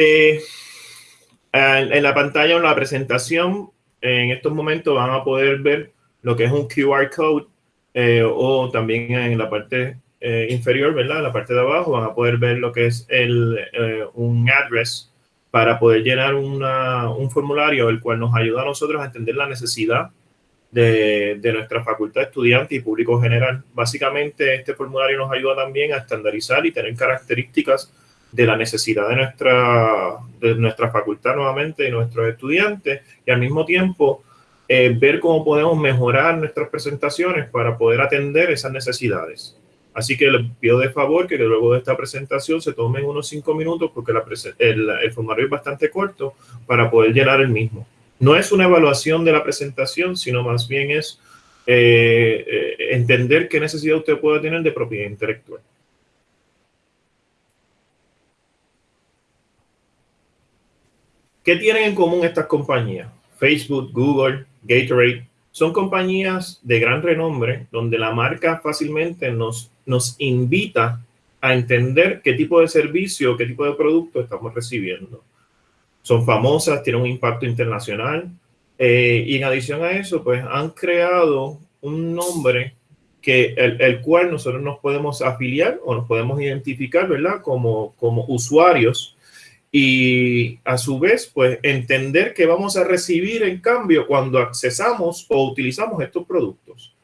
Eh, en la pantalla, en la presentación, en estos momentos van a poder ver lo que es un QR code eh, o también en la parte eh, inferior, ¿verdad? En la parte de abajo van a poder ver lo que es el, un address para poder llenar un formulario, el cual nos ayuda a nosotros a entender la necesidad de, de, nuestra facultad estudiante y público general. Básicamente, este formulario nos ayuda también a estandarizar y tener características de la necesidad de nuestra, de nuestra facultad nuevamente y nuestros estudiantes y al mismo tiempo eh, ver cómo podemos mejorar nuestras presentaciones para poder atender esas necesidades. Así que les pido de favor que luego de esta presentación se tomen unos cinco minutos porque la el, formulario es bastante corto para poder llenar el mismo. No es una evaluación de la presentación, sino más bien es eh, eh, entender qué necesidad usted puede tener de propiedad intelectual. ¿Qué tienen en común estas compañías? Facebook, Google, Gatorade, son compañías de gran renombre donde la marca fácilmente nos, nos invita a entender qué tipo de servicio, qué tipo de producto estamos recibiendo. Son famosas, tienen un impacto internacional eh, y en adición a eso, pues han creado un nombre que el, el, cual nosotros nos podemos afiliar o nos podemos identificar, ¿verdad? Como, como usuarios y a su vez, pues entender que vamos a recibir en cambio cuando accesamos o utilizamos estos productos.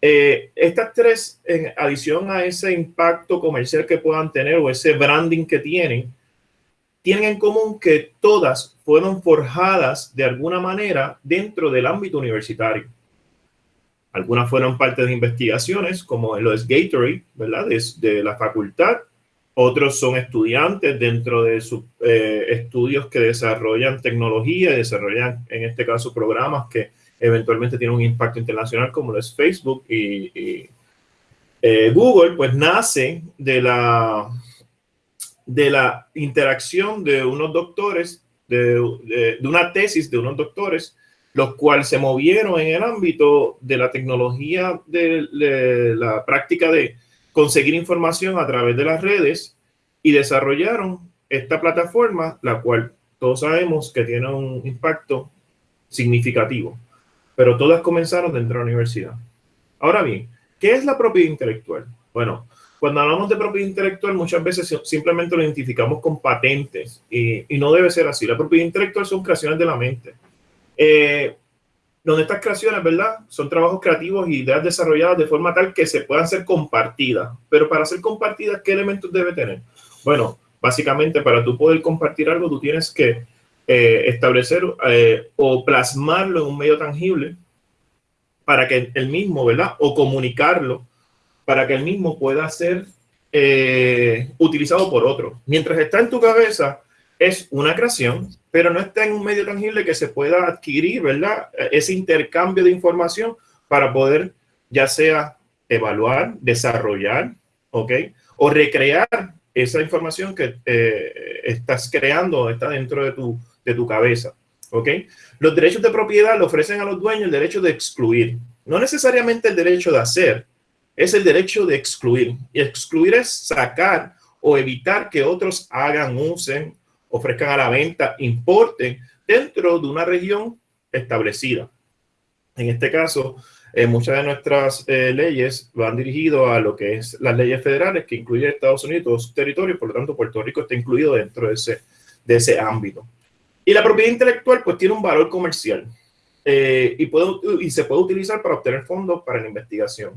Eh, estas tres, en adición a ese impacto comercial que puedan tener o ese branding que tienen, tienen en común que todas fueron forjadas de alguna manera dentro del ámbito universitario. Algunas fueron parte de investigaciones, como lo es Gatorade, ¿verdad? de la facultad, otros son estudiantes dentro de sus eh, estudios que desarrollan tecnología desarrollan, en este caso, programas que eventualmente tienen un impacto internacional, como lo es Facebook y, eh, Google, pues nace de la, de la interacción de unos doctores, de, una tesis de unos doctores, los cuales se movieron en el ámbito de la tecnología de la práctica de conseguir información a través de las redes y desarrollaron esta plataforma, la cual todos sabemos que tiene un impacto significativo, pero todas comenzaron dentro de la universidad. Ahora bien, ¿qué es la propiedad intelectual? Bueno, cuando hablamos de propiedad intelectual, muchas veces simplemente lo identificamos con patentes y, no debe ser así. La propiedad intelectual son creaciones de la mente. Eh, donde estas creaciones, ¿verdad? Son trabajos creativos y ideas desarrolladas de forma tal que se puedan ser compartidas. Pero para ser compartidas, ¿qué elementos debe tener? Bueno, básicamente para tú poder compartir algo, tú tienes que eh, establecer eh, o plasmarlo en un medio tangible para que el mismo, ¿verdad? O comunicarlo para que el mismo pueda ser eh, utilizado por otro. Mientras está en tu cabeza, es una creación, pero no está en un medio tangible que se pueda adquirir, ¿verdad? Ese intercambio de información para poder ya sea evaluar, desarrollar, ¿ok? O recrear esa información que eh, estás creando está dentro de tu, de tu cabeza, ¿ok? Los derechos de propiedad le ofrecen a los dueños el derecho de excluir, no necesariamente el derecho de hacer, es el derecho de excluir. Y excluir es sacar o evitar que otros hagan, usen ofrezcan a la venta, importen dentro de una región establecida. En este caso, eh, muchas de nuestras eh, leyes van dirigidas a lo que es las leyes federales, que incluye Estados Unidos, todos sus territorios, por lo tanto Puerto Rico está incluido dentro de ese, de ese ámbito. Y la propiedad intelectual pues tiene un valor comercial eh, y, puede, y se puede utilizar para obtener fondos para la investigación.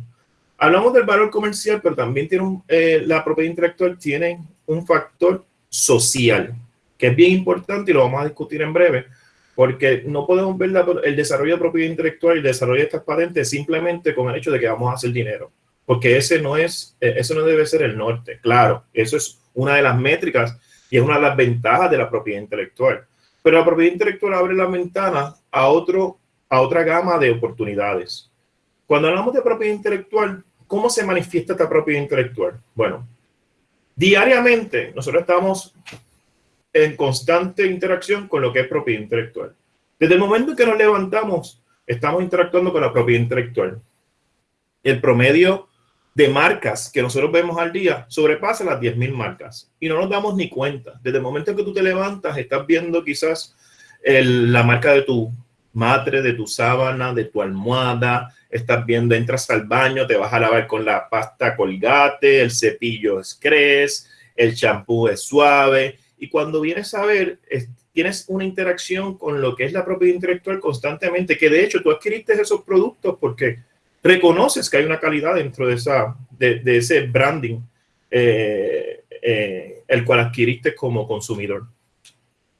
Hablamos del valor comercial, pero también tiene la propiedad intelectual tiene un factor social que es bien importante y lo vamos a discutir en breve, porque no podemos ver el desarrollo de propiedad intelectual y el desarrollo de estas patentes simplemente con el hecho de que vamos a hacer dinero, porque ese no es, e, eso no debe ser el norte. Claro, eso es una de las métricas y es una de las ventajas de la propiedad intelectual. Pero la propiedad intelectual abre la ventana a, otro, a otra gama de oportunidades. Cuando hablamos de propiedad intelectual, ¿cómo se manifiesta esta propiedad intelectual? Bueno, diariamente nosotros estamos en constante interacción con lo que es propiedad intelectual. Desde el momento en que nos levantamos, estamos interactuando con la propiedad intelectual. El promedio de marcas que nosotros vemos al día sobrepasa las 10.000 marcas y no nos damos ni cuenta. Desde el momento en que tú te levantas, estás viendo quizás la marca de tu madre, de tu sábana, de tu almohada, estás viendo, entras al baño, te vas a lavar con la pasta colgate, el cepillo es cres, el champú es suave y cuando vienes a ver, tienes una interacción con lo que es la propiedad intelectual constantemente, que de hecho tú adquiriste esos productos porque reconoces que hay una calidad dentro de, esa, de, ese branding eh, eh, el cual adquiriste como consumidor.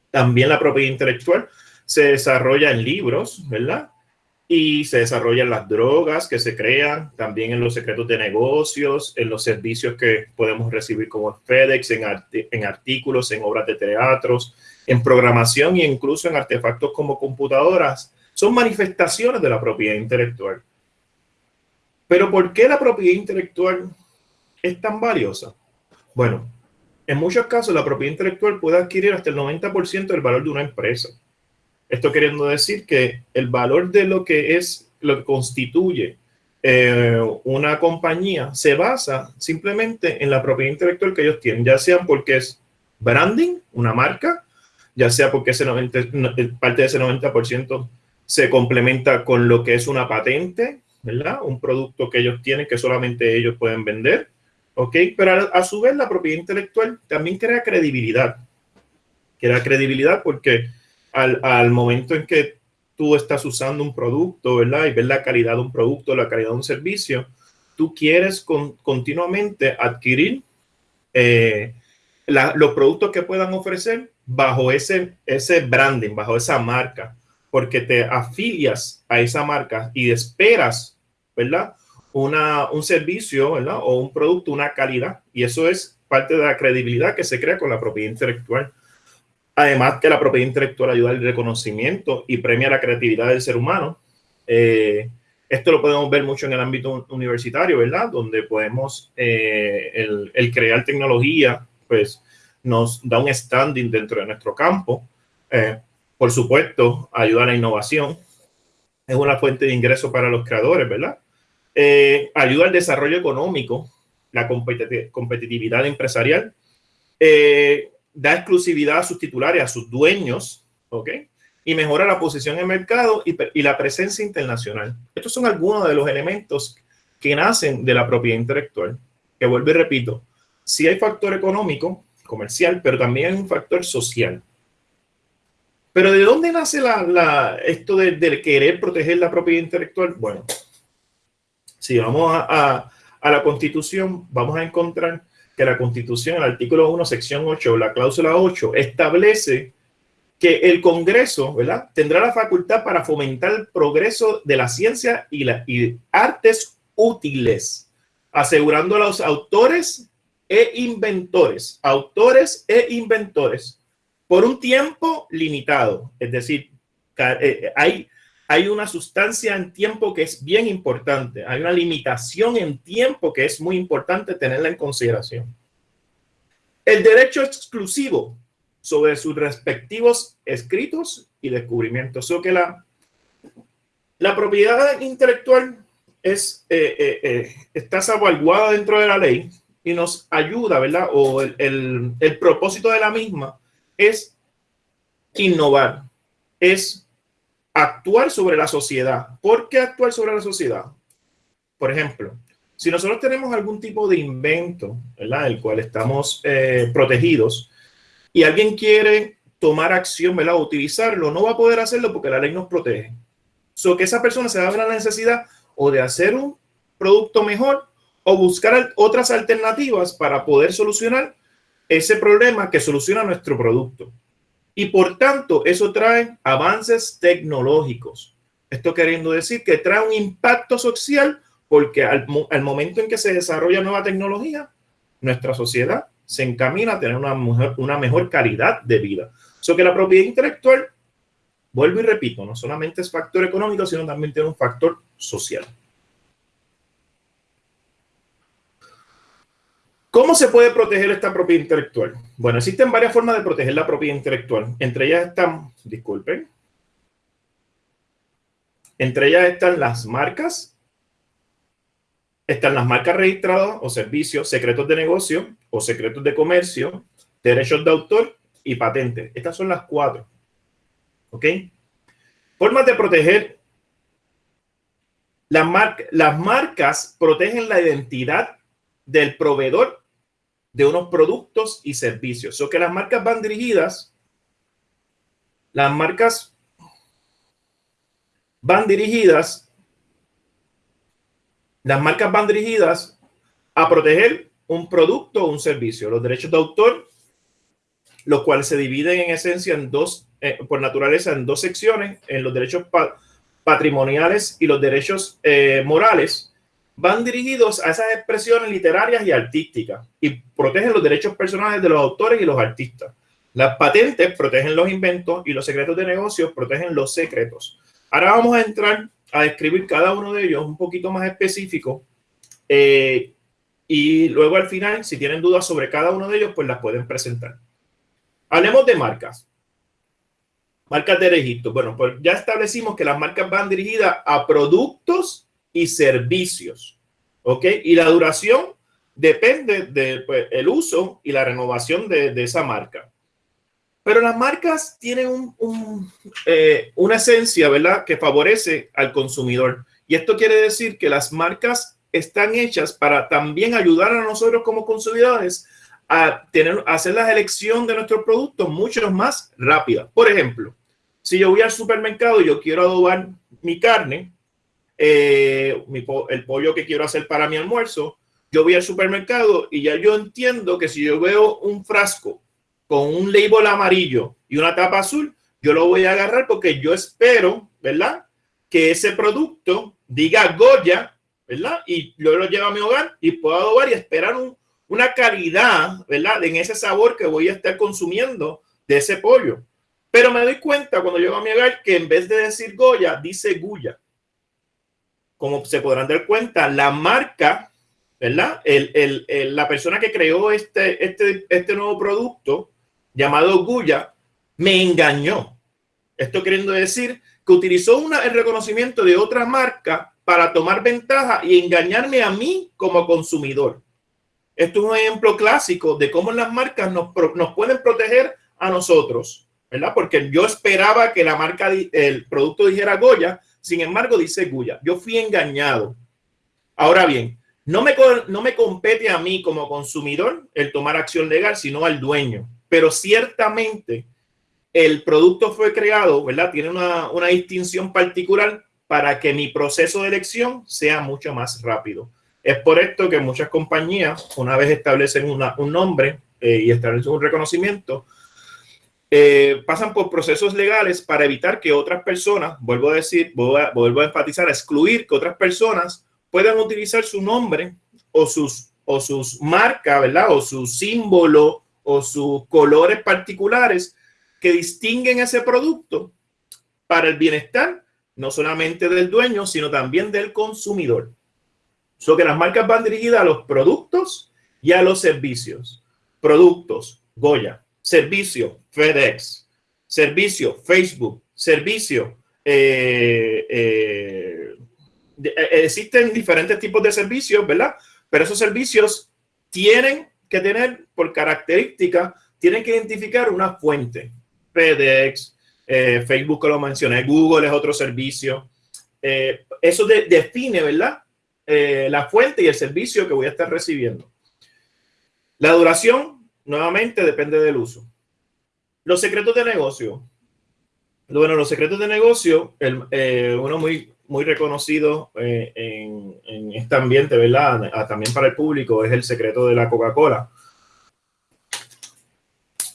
También la propiedad intelectual se desarrolla en libros, ¿verdad? Y se desarrolla en las drogas que se crean, también en los secretos de negocios, en los servicios que podemos recibir como FedEx, en, en artículos, en obras de teatros, en programación e incluso en artefactos como computadoras. Son manifestaciones de la propiedad intelectual. Pero ¿por qué la propiedad intelectual es tan valiosa? Bueno, en muchos casos la propiedad intelectual puede adquirir hasta el 90% del valor de una empresa. Esto queriendo decir que el valor de lo que es, lo que constituye eh, una compañía se basa simplemente en la propiedad intelectual que ellos tienen, ya sea porque es branding, una marca, ya sea porque ese 90, parte de ese 90% se complementa con lo que es una patente, ¿verdad? Un producto que ellos tienen que solamente ellos pueden vender, ¿ok? Pero a, su vez la propiedad intelectual también crea credibilidad. Crea credibilidad porque al, momento en que tú estás usando un producto, ¿verdad? Y ves la calidad de un producto, la calidad de un servicio, tú quieres continuamente adquirir eh, los productos que puedan ofrecer bajo ese, ese branding, bajo esa marca porque te afilias a esa marca y esperas, ¿verdad? Una, un servicio, ¿verdad? O un producto, una calidad. Y eso es parte de la credibilidad que se crea con la propiedad intelectual. Además que la propiedad intelectual ayuda al reconocimiento y premia la creatividad del ser humano. Eh, esto lo podemos ver mucho en el ámbito universitario, ¿verdad? Donde podemos, eh, el, crear tecnología, pues nos da un standing dentro de nuestro campo. Eh, por supuesto, ayuda a la innovación. Es una fuente de ingreso para los creadores, ¿verdad? Ayuda al desarrollo económico, la competitividad empresarial. Da exclusividad a sus titulares, a sus dueños, ¿ok? Y mejora la posición en mercado y, la presencia internacional. Estos son algunos de los elementos que nacen de la propiedad intelectual. Que vuelvo y repito, sí hay factor económico, comercial, pero también hay un factor social. Pero ¿de dónde nace la, esto de, querer proteger la propiedad intelectual? Bueno, si vamos a, la Constitución, vamos a encontrar que la Constitución, el artículo 1, sección 8, la cláusula 8, establece que el Congreso ¿verdad? tendrá la facultad para fomentar el progreso de la ciencia y, las artes útiles, asegurando a los autores e inventores, autores e inventores, por un tiempo limitado. Es decir, eh, hay, hay una sustancia en tiempo que es bien importante. Hay una limitación en tiempo que es muy importante tenerla en consideración. El derecho exclusivo sobre sus respectivos escritos y descubrimientos. O que la, la propiedad intelectual es, eh, eh, está salvaguardada dentro de la ley y nos ayuda, ¿verdad? O el, el propósito de la misma es innovar, es actuar sobre la sociedad. ¿Por qué actuar sobre la sociedad? Por ejemplo, si nosotros tenemos algún tipo de invento, ¿verdad? El cual estamos eh, protegidos y alguien quiere tomar acción, ¿verdad? O utilizarlo, no va a poder hacerlo porque la ley nos protege. So que esa persona se va a ver la necesidad o de hacer un producto mejor o buscar otras alternativas para poder solucionar ese problema que soluciona nuestro producto. Y por tanto, eso trae avances tecnológicos. Esto queriendo decir que trae un impacto social porque al, momento en que se desarrolla nueva tecnología, nuestra sociedad se encamina a tener una mejor, una mejor calidad de vida. So que la propiedad intelectual, vuelvo y repito, no solamente es factor económico, sino también tiene un factor social. ¿Cómo se puede proteger esta propiedad intelectual? Bueno, existen varias formas de proteger la propiedad intelectual. Entre ellas están, disculpen, entre ellas están las marcas, están las marcas registradas o servicios, secretos de negocio o secretos de comercio, derechos de autor y patentes. Estas son las cuatro. ¿Ok? Formas de proteger. Las, las marcas protegen la identidad del proveedor de unos productos y servicios. O que las marcas van dirigidas, las marcas van dirigidas, las marcas van dirigidas a proteger un producto o un servicio. Los derechos de autor, los cuales se dividen en esencia en dos, eh, por naturaleza, en dos secciones, en los derechos patrimoniales y los derechos eh, morales van dirigidos a esas expresiones literarias y artísticas y protegen los derechos personales de los autores y los artistas. Las patentes protegen los inventos y los secretos de negocios protegen los secretos. Ahora vamos a entrar a describir cada uno de ellos un poquito más específico eh, y luego al final, si tienen dudas sobre cada uno de ellos, pues las pueden presentar. Hablemos de marcas. Marcas de registro. Bueno, pues ya establecimos que las marcas van dirigidas a productos y servicios. ¿Ok? Y la duración depende del pues, uso y la renovación de, esa marca. Pero las marcas tienen eh, una esencia, ¿verdad?, que favorece al consumidor. Y esto quiere decir que las marcas están hechas para también ayudar a nosotros como consumidores a, tener, a hacer la elección de nuestros productos mucho más rápida. Por ejemplo, si yo voy al supermercado y yo quiero adobar mi carne, eh, el pollo que quiero hacer para mi almuerzo, yo voy al supermercado y ya yo entiendo que si yo veo un frasco con un label amarillo y una tapa azul, yo lo voy a agarrar porque yo espero, ¿verdad? Que ese producto diga Goya, ¿verdad? Y yo lo llevo a mi hogar y puedo adobar y esperar una calidad, ¿verdad? En ese sabor que voy a estar consumiendo de ese pollo. Pero me doy cuenta cuando llego a mi hogar que en vez de decir Goya, dice Guya como se podrán dar cuenta, la marca, ¿verdad? El, el, la persona que creó este, este, este nuevo producto llamado Guya me engañó. Esto queriendo decir que utilizó una, el reconocimiento de otra marca para tomar ventaja y engañarme a mí como consumidor. Esto es un ejemplo clásico de cómo las marcas nos, nos pueden proteger a nosotros, ¿verdad? Porque yo esperaba que la marca, el producto dijera Goya, sin embargo, dice Guya, yo fui engañado. Ahora bien, no me, no me compete a mí como consumidor el tomar acción legal, sino al dueño. Pero ciertamente el producto fue creado, ¿verdad? Tiene una, una distinción particular para que mi proceso de elección sea mucho más rápido. Es por esto que muchas compañías, una vez establecen un nombre eh, y establecen un reconocimiento, eh, pasan por procesos legales para evitar que otras personas, vuelvo a decir, vuelvo a, enfatizar, a excluir que otras personas puedan utilizar su nombre o sus, o sus marcas, ¿verdad? O su símbolo o sus colores particulares que distinguen ese producto para el bienestar no solamente del dueño, sino también del consumidor. So que las marcas van dirigidas a los productos y a los servicios. Productos, Goya, servicio FedEx, servicio Facebook, servicio. Eh, eh, eh, existen diferentes tipos de servicios, ¿verdad? Pero esos servicios tienen que tener por característica, tienen que identificar una fuente. FedEx, Facebook, lo mencioné, Google es otro servicio. eso define, ¿verdad? la fuente y el servicio que voy a estar recibiendo. La duración nuevamente depende del uso. Los secretos de negocio. Bueno, los secretos de negocio, el, eh, uno muy, muy reconocido eh, en, este ambiente, ¿verdad? También para el público, es el secreto de la Coca-Cola.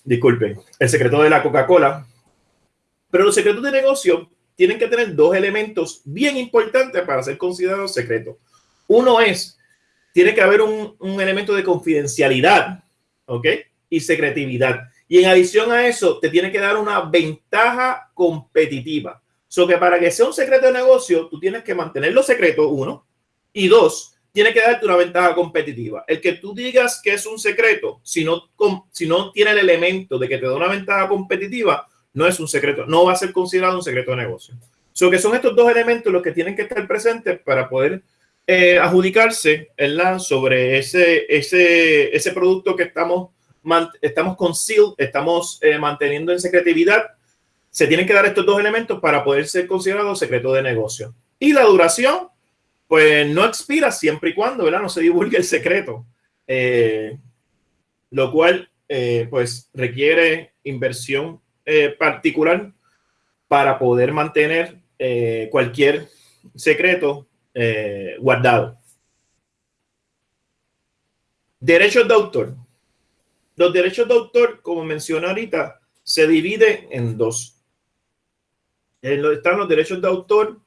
Disculpen, el secreto de la Coca-Cola. Pero los secretos de negocio tienen que tener dos elementos bien importantes para ser considerados secretos. Uno es, tiene que haber un, un elemento de confidencialidad ¿ok? Y secretividad. Y en adición a eso, te tiene que dar una ventaja competitiva. So que para que sea un secreto de negocio, tú tienes que mantenerlo secreto, uno. Y dos, tiene que darte una ventaja competitiva. El que tú digas que es un secreto, si no, si no tiene el elemento de que te da una ventaja competitiva, no es un secreto, no va a ser considerado un secreto de negocio. So que son estos dos elementos los que tienen que estar presentes para poder eh, adjudicarse ¿verdad? sobre ese, ese, ese producto que estamos, estamos concealed, estamos eh, manteniendo en secretividad. Se tienen que dar estos dos elementos para poder ser considerado secreto de negocio. Y la duración, pues no expira siempre y cuando ¿verdad? no se divulgue el secreto, eh, lo cual pues requiere inversión particular para poder mantener cualquier secreto eh, guardado. Derechos de autor. Los derechos de autor, como mencioné ahorita, se dividen en dos. Están los derechos de autor,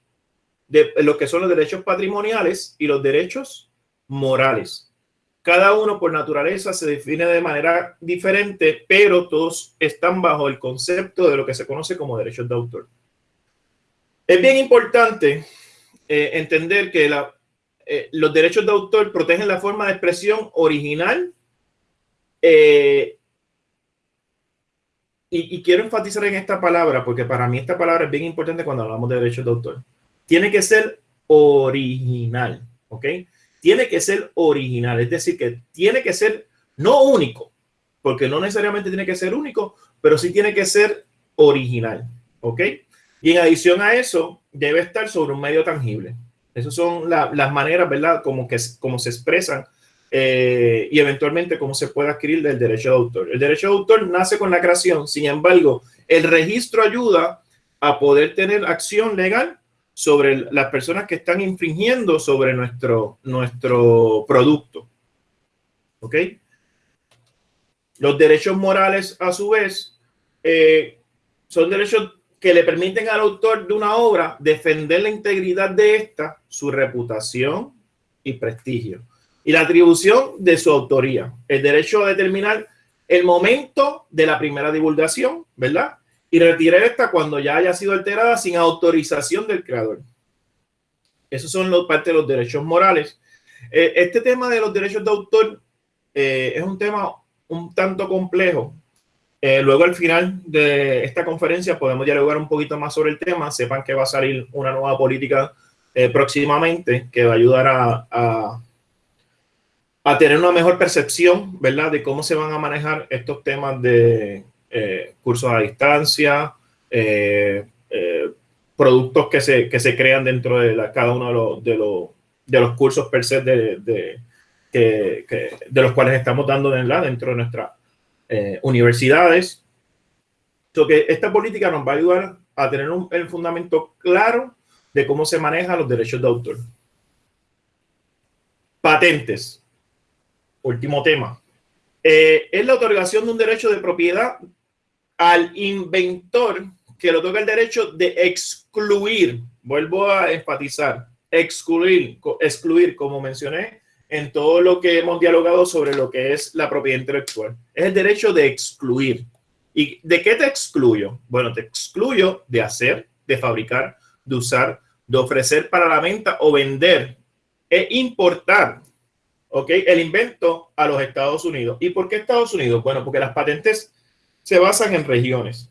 de lo que son los derechos patrimoniales y los derechos morales. Cada uno por naturaleza se define de manera diferente, pero todos están bajo el concepto de lo que se conoce como derechos de autor. Es bien importante eh, entender que eh, los derechos de autor protegen la forma de expresión original. Eh, y, quiero enfatizar en esta palabra, porque para mí esta palabra es bien importante cuando hablamos de derechos de autor. Tiene que ser original, ¿ok? Tiene que ser original, es decir, que tiene que ser no único, porque no necesariamente tiene que ser único, pero sí tiene que ser original, ¿ok? Y en adición a eso, debe estar sobre un medio tangible. Esas son las maneras, ¿verdad? Como, que, como se expresan eh, y eventualmente cómo se puede adquirir del derecho de autor. El derecho de autor nace con la creación, sin embargo, el registro ayuda a poder tener acción legal sobre las personas que están infringiendo sobre nuestro, nuestro producto. ¿Ok? Los derechos morales, a su vez, eh, son derechos que le permiten al autor de una obra defender la integridad de esta, su reputación y prestigio, y la atribución de su autoría, el derecho a determinar el momento de la primera divulgación, ¿verdad? Y retirar esta cuando ya haya sido alterada sin autorización del creador. Esos son los parte de los derechos morales. Eh, este tema de los derechos de autor eh, es un tema un tanto complejo eh, luego al final de esta conferencia podemos dialogar un poquito más sobre el tema. Sepan que va a salir una nueva política eh, próximamente que va a ayudar a, a, tener una mejor percepción, ¿verdad? De cómo se van a manejar estos temas de eh, cursos a distancia, productos que se, que se crean dentro de la, cada uno de los, de los, de los cursos per se de, de, que, de los cuales estamos dando dentro de nuestra eh, universidades. So que esta política nos va a ayudar a tener un, el fundamento claro de cómo se manejan los derechos de autor. Patentes. Último tema. Eh, es la otorgación de un derecho de propiedad al inventor que lo toca el derecho de excluir. Vuelvo a enfatizar, excluir, excluir, como mencioné, en todo lo que hemos dialogado sobre lo que es la propiedad intelectual. Es el derecho de excluir. ¿Y de qué te excluyo? Bueno, te excluyo de hacer, de fabricar, de usar, de ofrecer para la venta o vender e importar, ¿ok? El invento a los Estados Unidos. ¿Y por qué Estados Unidos? Bueno, porque las patentes se basan en regiones.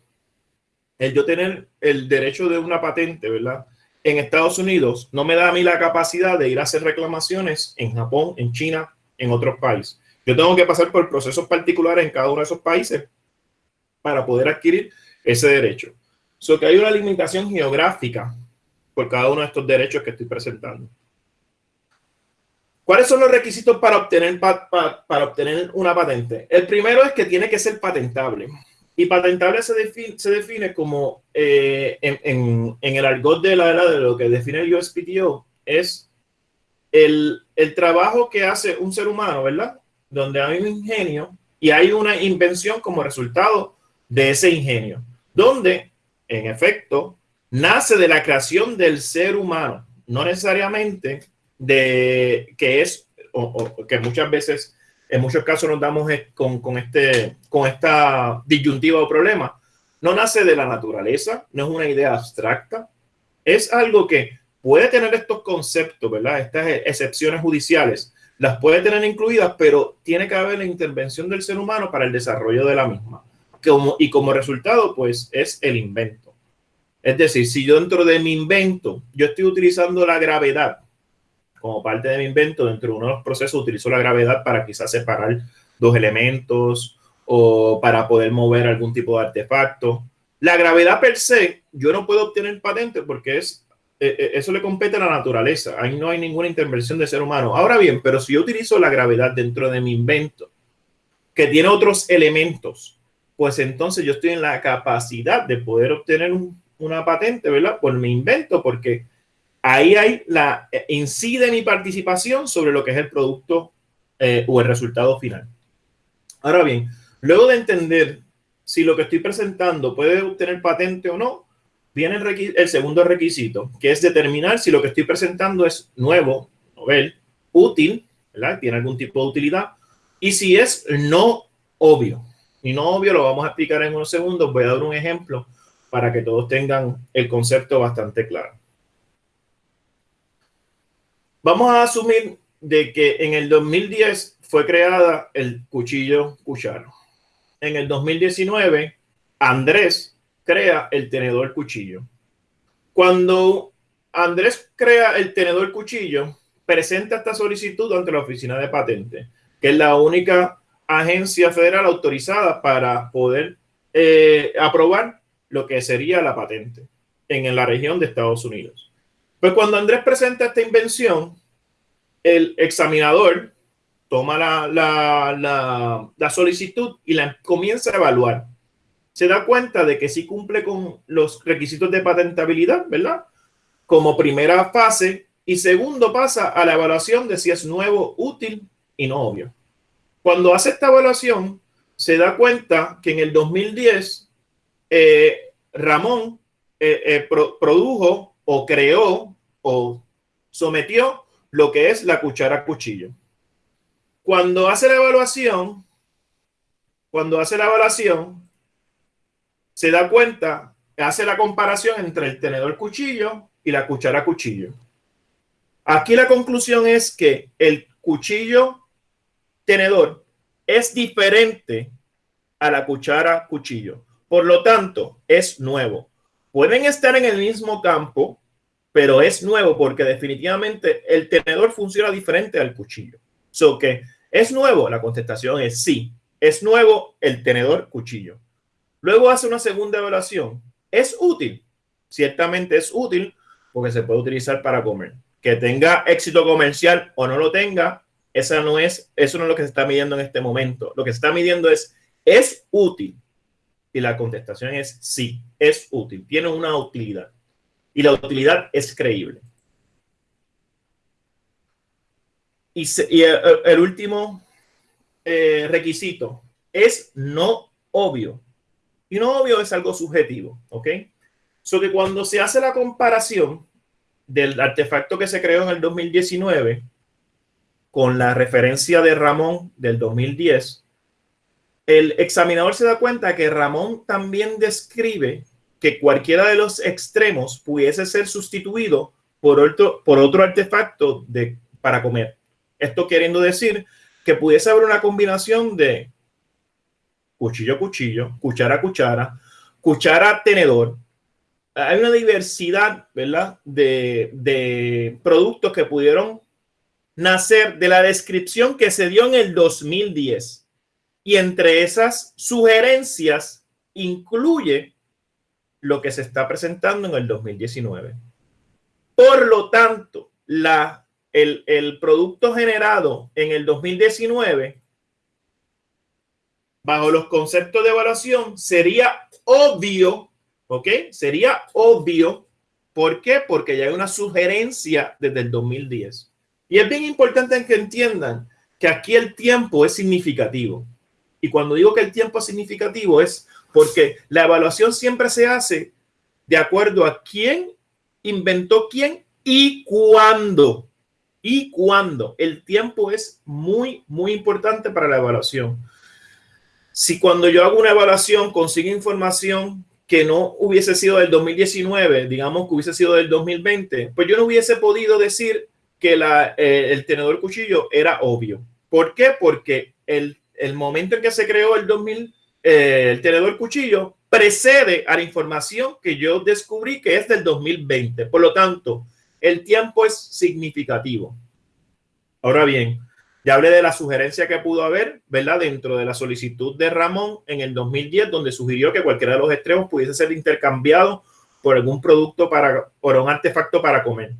El yo tener el derecho de una patente, ¿verdad? en Estados Unidos no me da a mí la capacidad de ir a hacer reclamaciones en Japón, en China, en otros países. Yo tengo que pasar por procesos particulares en cada uno de esos países para poder adquirir ese derecho. So que hay una limitación geográfica por cada uno de estos derechos que estoy presentando. ¿Cuáles son los requisitos para obtener, para obtener una patente? El primero es que tiene que ser patentable. Y patentable se define, se define como, eh, en, en, el argot de la de lo que define el USPTO, es el, el trabajo que hace un ser humano, ¿verdad? Donde hay un ingenio y hay una invención como resultado de ese ingenio, donde, en efecto, nace de la creación del ser humano, no necesariamente de que es, o, que muchas veces en muchos casos nos damos con, con, este, con esta disyuntiva o problema. No nace de la naturaleza, no es una idea abstracta, es algo que puede tener estos conceptos, ¿verdad? Estas excepciones judiciales, las puede tener incluidas, pero tiene que haber la intervención del ser humano para el desarrollo de la misma. Como, y como resultado, pues, es el invento. Es decir, si yo dentro de mi invento, yo estoy utilizando la gravedad como parte de mi invento, dentro de uno de los procesos utilizo la gravedad para quizás separar dos elementos o para poder mover algún tipo de artefacto. La gravedad per se, yo no puedo obtener patente porque es eh, eh, eso le compete a la naturaleza. Ahí no hay ninguna intervención de ser humano. Ahora bien, pero si yo utilizo la gravedad dentro de mi invento, que tiene otros elementos, pues entonces yo estoy en la capacidad de poder obtener una patente, ¿verdad? Por mi invento, porque ahí hay la eh, incide mi participación sobre lo que es el producto o el resultado final. Ahora bien, luego de entender si lo que estoy presentando puede obtener patente o no, viene el, segundo requisito, que es determinar si lo que estoy presentando es nuevo, novel, útil. Tiene algún tipo de utilidad. Y si es no obvio. Y no obvio lo vamos a explicar en unos segundos. Voy a dar un ejemplo para que todos tengan el concepto bastante claro. Vamos a asumir de que en el 2010 fue creada el cuchillo cucharo. En el 2019, Andrés crea el tenedor cuchillo. Cuando Andrés crea el tenedor cuchillo, presenta esta solicitud ante la oficina de patente, que es la única agencia federal autorizada para poder eh, aprobar lo que sería la patente en, la región de Estados Unidos. Pues cuando Andrés presenta esta invención, el examinador toma la, la, la solicitud y la comienza a evaluar se da cuenta de que sí cumple con los requisitos de patentabilidad, ¿verdad? Como primera fase. Y segundo, pasa a la evaluación de si es nuevo, útil y no obvio. Cuando hace esta evaluación, se da cuenta que en el 2010 eh, Ramón eh, eh, produjo o creó o sometió lo que es la cuchara cuchillo. Cuando hace la evaluación, cuando hace la evaluación, se da cuenta, hace la comparación entre el tenedor cuchillo y la cuchara cuchillo. Aquí la conclusión es que el cuchillo tenedor es diferente a la cuchara cuchillo. Por lo tanto, es nuevo. Pueden estar en el mismo campo, pero es nuevo porque definitivamente el tenedor funciona diferente al cuchillo. So que es nuevo, la contestación es sí. Es nuevo el tenedor cuchillo. Luego hace una segunda evaluación. ¿Es útil? Ciertamente es útil porque se puede utilizar para comer. Que tenga éxito comercial o no lo tenga, esa no es, eso no es lo que se está midiendo en este momento. Lo que se está midiendo es, ¿es útil? Y la contestación es sí, es útil, tiene una utilidad. Y la utilidad es creíble. Y, el, último eh, requisito es no obvio. Y no obvio es algo subjetivo, ¿ok? So que cuando se hace la comparación del artefacto que se creó en el 2019 con la referencia de Ramón del 2010, el examinador se da cuenta que Ramón también describe que cualquiera de los extremos pudiese ser sustituido por otro, por otro artefacto de, para comer. Esto queriendo decir que pudiese haber una combinación de cuchillo cuchillo, cuchara cuchara, cuchara tenedor. Hay una diversidad, ¿verdad? De, de productos que pudieron nacer de la descripción que se dio en el 2010. Y entre esas sugerencias incluye lo que se está presentando en el 2019. Por lo tanto, la, el, el producto generado en el 2019 bajo los conceptos de evaluación, sería obvio, ¿ok? Sería obvio. ¿Por qué? Porque ya hay una sugerencia desde el 2010. Y es bien importante que entiendan que aquí el tiempo es significativo. Y cuando digo que el tiempo es significativo es porque la evaluación siempre se hace de acuerdo a quién inventó quién y cuándo. Y cuándo. El tiempo es muy, muy importante para la evaluación si cuando yo hago una evaluación consigo información que no hubiese sido del 2019, digamos que hubiese sido del 2020, pues yo no hubiese podido decir que eh, el tenedor cuchillo era obvio. ¿Por qué? Porque el, el momento en que se creó el 2000, eh, el tenedor cuchillo precede a la información que yo descubrí que es del 2020. Por lo tanto, el tiempo es significativo. Ahora bien, ya hablé de la sugerencia que pudo haber, ¿verdad? Dentro de la solicitud de Ramón en el 2010, donde sugirió que cualquiera de los extremos pudiese ser intercambiado por algún producto para, por un artefacto para comer.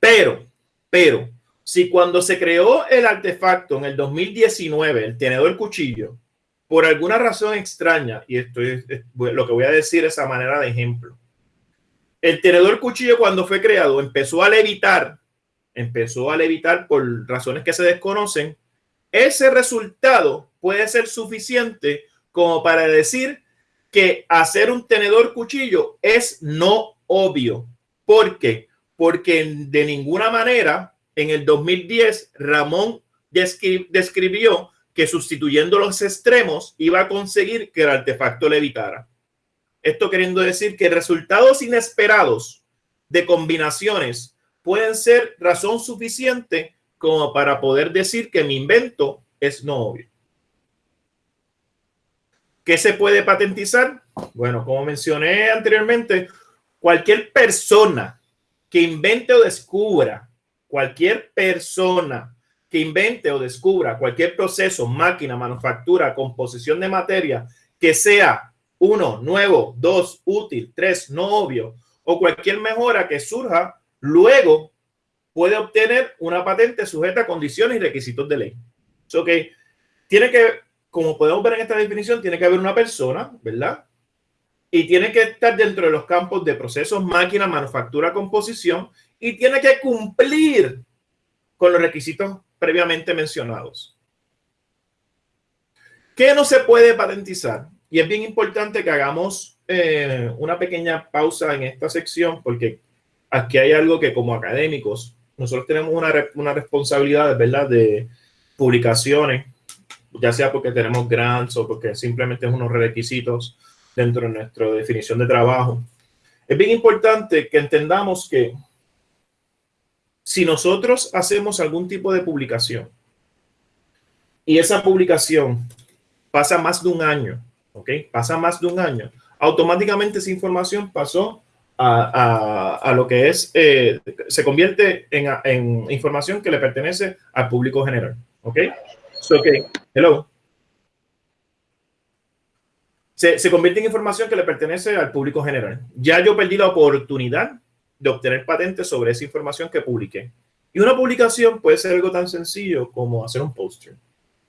Pero, pero, si cuando se creó el artefacto en el 2019, el tenedor cuchillo, por alguna razón extraña, y esto es, lo que voy a decir esa manera de ejemplo, el tenedor cuchillo cuando fue creado empezó a levitar, empezó a levitar por razones que se desconocen, ese resultado puede ser suficiente como para decir que hacer un tenedor cuchillo es no obvio. ¿Por qué? Porque de ninguna manera en el 2010 Ramón describió que sustituyendo los extremos iba a conseguir que el artefacto levitara. Esto queriendo decir que resultados inesperados de combinaciones pueden ser razón suficiente como para poder decir que mi invento es no obvio. ¿Qué se puede patentizar? Bueno, como mencioné anteriormente, cualquier persona que invente o descubra, cualquier persona que invente o descubra cualquier proceso, máquina, manufactura, composición de materia que sea uno, nuevo, dos, útil, tres, no obvio, o cualquier mejora que surja, luego puede obtener una patente sujeta a condiciones y requisitos de ley. So que tiene que como podemos ver en esta definición, tiene que haber una persona, ¿verdad? Y tiene que estar dentro de los campos de procesos, máquina, manufactura, composición, y tiene que cumplir con los requisitos previamente mencionados. ¿Qué no se puede patentizar? Y es bien importante que hagamos eh, una pequeña pausa en esta sección, porque aquí hay algo que como académicos, nosotros tenemos una, una responsabilidad, ¿verdad? De publicaciones ya sea porque tenemos grants o porque simplemente es unos requisitos dentro de nuestra definición de trabajo. Es bien importante que entendamos que si nosotros hacemos algún tipo de publicación y esa publicación pasa más de un año, ¿ok? Pasa más de un año, automáticamente esa información pasó a, lo que es, eh, se convierte en, información que le pertenece al público general, ¿ok? So, okay. Hello. Se, convierte en información que le pertenece al público general. Ya yo perdí la oportunidad de obtener patentes sobre esa información que publiqué. Y una publicación puede ser algo tan sencillo como hacer un póster.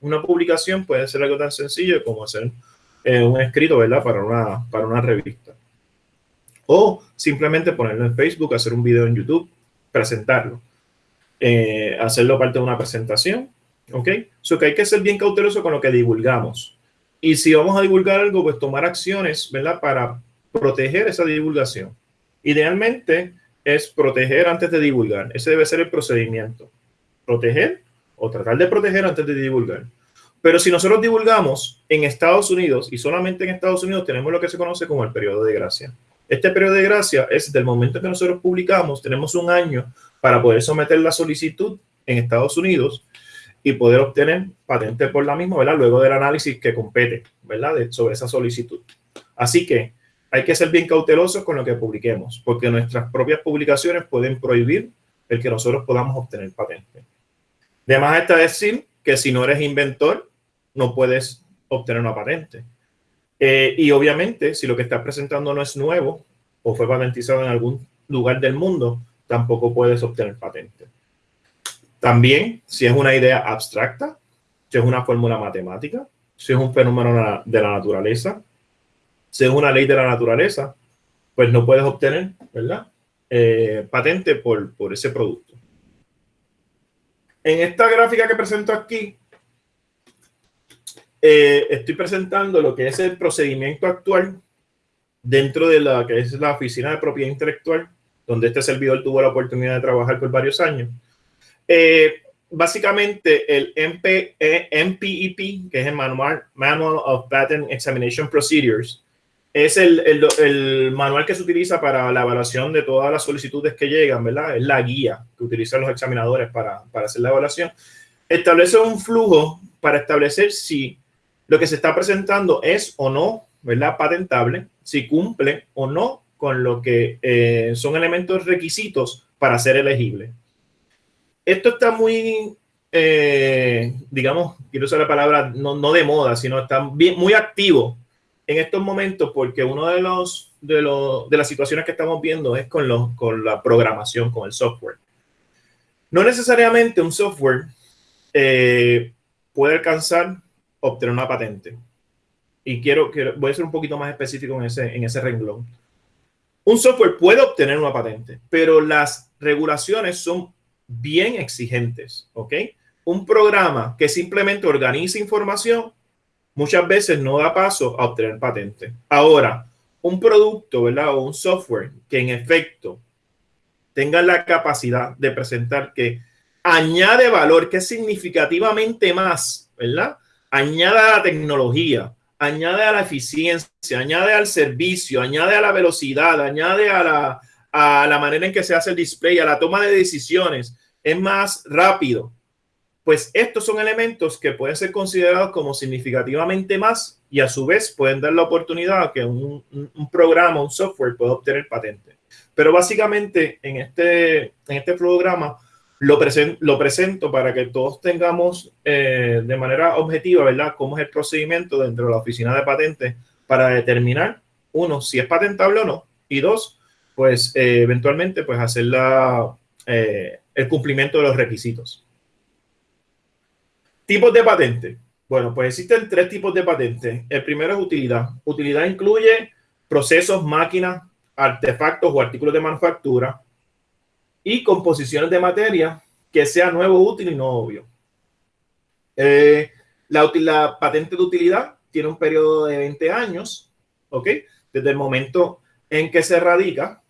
Una publicación puede ser algo tan sencillo como hacer eh, un escrito, ¿verdad? Para una, para una revista. O simplemente ponerlo en Facebook, hacer un video en YouTube, presentarlo. Eh, hacerlo parte de una presentación ¿Ok? So que hay que ser bien cauteloso con lo que divulgamos. Y si vamos a divulgar algo, pues tomar acciones, ¿verdad? Para proteger esa divulgación. Idealmente es proteger antes de divulgar. Ese debe ser el procedimiento. Proteger o tratar de proteger antes de divulgar. Pero si nosotros divulgamos en Estados Unidos y solamente en Estados Unidos tenemos lo que se conoce como el periodo de gracia. Este periodo de gracia es del momento que nosotros publicamos, tenemos un año para poder someter la solicitud en Estados Unidos y poder obtener patente por la misma, ¿verdad? Luego del análisis que compete, ¿verdad? sobre esa solicitud. Así que hay que ser bien cautelosos con lo que publiquemos, porque nuestras propias publicaciones pueden prohibir el que nosotros podamos obtener patente. De más está decir que si no eres inventor, no puedes obtener una patente. Eh, y obviamente, si lo que estás presentando no es nuevo o fue patentizado en algún lugar del mundo, tampoco puedes obtener patente. También, si es una idea abstracta, si es una fórmula matemática, si es un fenómeno de la naturaleza, si es una ley de la naturaleza, pues no puedes obtener, ¿verdad? Eh, patente por, por ese producto. En esta gráfica que presento aquí, eh, estoy presentando lo que es el procedimiento actual dentro de la que es la Oficina de Propiedad Intelectual, donde este servidor tuvo la oportunidad de trabajar por varios años. Eh, básicamente el MP, MPEP, e que es el Manual, Manual of Patent Examination Procedures, es el, el, manual que se utiliza para la evaluación de todas las solicitudes que llegan, ¿verdad? Es la guía que utilizan los examinadores para, para hacer la evaluación. Establece un flujo para establecer si lo que se está presentando es o no, ¿verdad? Patentable, si cumple o no con lo que eh, son elementos requisitos para ser elegible. Esto está muy eh, digamos, quiero usar la palabra no, no de moda, sino está muy activo en estos momentos porque uno de los de, los, de las situaciones que estamos viendo es con, los, con la programación, con el software. No necesariamente un software eh, puede alcanzar obtener una patente. Y quiero, quiero, voy a ser un poquito más específico en ese, en ese renglón. Un software puede obtener una patente, pero las regulaciones son bien exigentes, ¿ok? Un programa que simplemente organiza información muchas veces no da paso a obtener patente. Ahora, un producto, ¿verdad? O un software que en efecto tenga la capacidad de presentar que añade valor, que es significativamente más, ¿verdad? Añade a la tecnología, añade a la eficiencia, añade al servicio, añade a la velocidad, añade a la, a la manera en que se hace el display, a la toma de decisiones, es más rápido. Pues estos son elementos que pueden ser considerados como significativamente más y a su vez pueden dar la oportunidad a que un, programa, un software pueda obtener patente. Pero básicamente en este, en este programa lo, lo presento para que todos tengamos eh, de manera objetiva, ¿verdad?, cómo es el procedimiento dentro de la oficina de patentes para determinar, uno, si es patentable o no, y dos, pues eh, eventualmente, pues hacer la, eh, el cumplimiento de los requisitos. Tipos de patente. Bueno, pues existen tres tipos de patente. El primero es utilidad. Utilidad incluye procesos, máquinas, artefactos o artículos de manufactura y composiciones de materia que sea nuevo, útil y no obvio. Eh, la, la, patente de utilidad tiene un periodo de 20 años, ¿ok? Desde el momento en que se radica.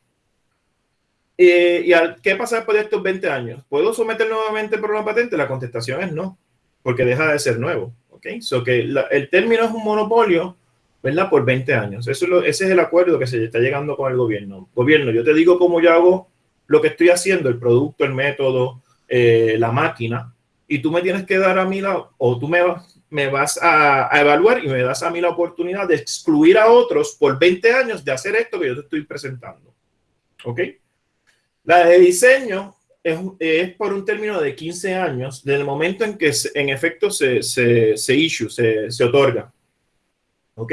Eh, ¿Y al, qué pasa después de estos 20 años? ¿Puedo someter nuevamente por una patente? La contestación es no, porque deja de ser nuevo, ¿ok? So que el término es un monopolio, ¿verdad? Por 20 años. Eso ese es el acuerdo que se está llegando con el gobierno. Gobierno, yo te digo cómo yo hago lo que estoy haciendo, el producto, el método, eh, la máquina, y tú me tienes que dar a mí la, o tú me, me vas a, a, evaluar y me das a mí la oportunidad de excluir a otros por 20 años de hacer esto que yo te estoy presentando. ¿Ok? La de diseño es, es por un término de 15 años, desde el momento en que en efecto se, se, se issue, se, se otorga. ¿Ok?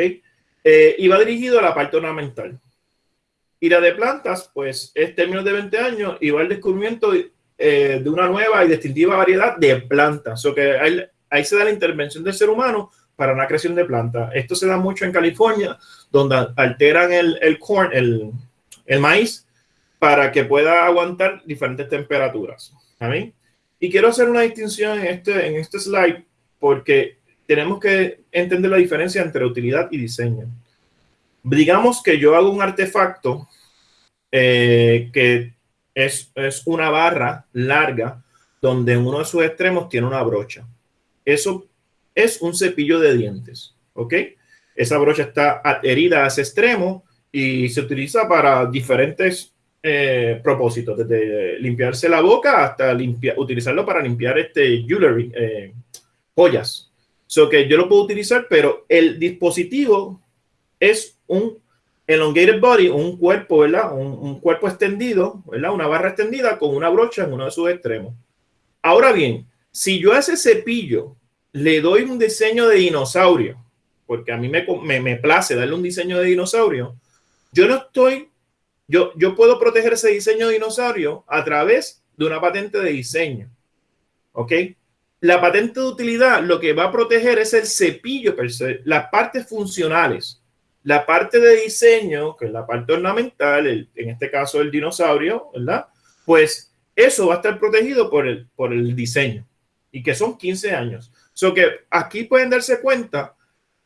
Eh, y va dirigido a la parte ornamental. Y la de plantas, pues es términos de 20 años y va al descubrimiento eh, de una nueva y distintiva variedad de plantas. O que ahí, ahí, se da la intervención del ser humano para una creación de plantas. Esto se da mucho en California, donde alteran el, el corn, el, el maíz, para que pueda aguantar diferentes temperaturas. Y quiero hacer una distinción en este, en este slide porque tenemos que entender la diferencia entre utilidad y diseño digamos que yo hago un artefacto eh, que es, es, una barra larga donde uno de sus extremos tiene una brocha. Eso es un cepillo de dientes, ¿ok? Esa brocha está adherida a ese extremo y se utiliza para diferentes eh, propósitos, desde limpiarse la boca hasta limpiar, utilizarlo para limpiar este jewelry, eh, joyas. So que yo lo puedo utilizar, pero el dispositivo es un elongated body, un cuerpo, ¿verdad? Un, un, cuerpo extendido, ¿verdad? Una barra extendida con una brocha en uno de sus extremos. Ahora bien, si yo a ese cepillo le doy un diseño de dinosaurio, porque a mí me, me, me place darle un diseño de dinosaurio, yo no estoy, yo, yo puedo proteger ese diseño de dinosaurio a través de una patente de diseño. ¿Ok? La patente de utilidad lo que va a proteger es el cepillo, las partes funcionales la parte de diseño, que es la parte ornamental, en este caso el dinosaurio, ¿verdad? Pues eso va a estar protegido por el, por el diseño y que son 15 años. So que aquí pueden darse cuenta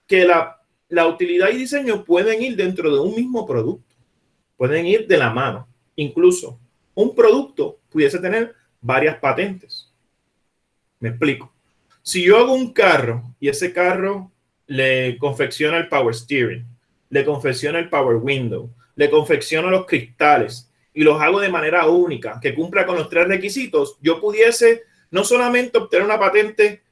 que la, la utilidad y diseño pueden ir dentro de un mismo producto, pueden ir de la mano. Incluso un producto pudiese tener varias patentes. Me explico. Si yo hago un carro y ese carro le confecciona el power steering, le confecciono el Power Window, le confecciono los cristales y los hago de manera única, que cumpla con los tres requisitos, yo pudiese no solamente obtener una patente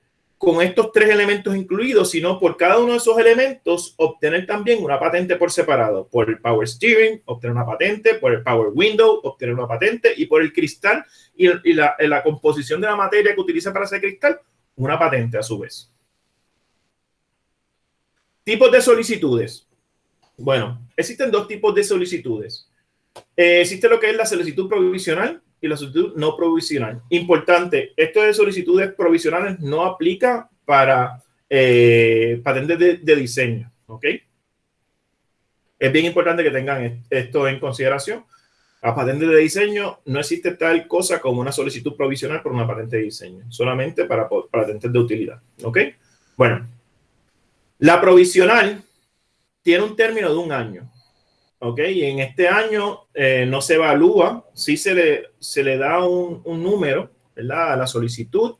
con estos tres elementos incluidos, sino por cada uno de esos elementos obtener también una patente por separado. Por el Power Steering, obtener una patente, por el Power Window, obtener una patente, y por el cristal y, la, la, composición de la materia que utiliza para ese cristal, una patente a su vez. Tipos de solicitudes. Bueno, existen dos tipos de solicitudes. Eh, existe lo que es la solicitud provisional y la solicitud no provisional. Importante, esto de solicitudes provisionales no aplica para eh, patentes de, diseño, ¿ok? Es bien importante que tengan esto en consideración. A patentes de diseño no existe tal cosa como una solicitud provisional por una patente de diseño, solamente para patentes de utilidad, ¿ok? Bueno, la provisional tiene un término de un año. ¿Ok? Y en este año eh, no se evalúa, sí se le, se le da un, un número, ¿verdad? A la solicitud,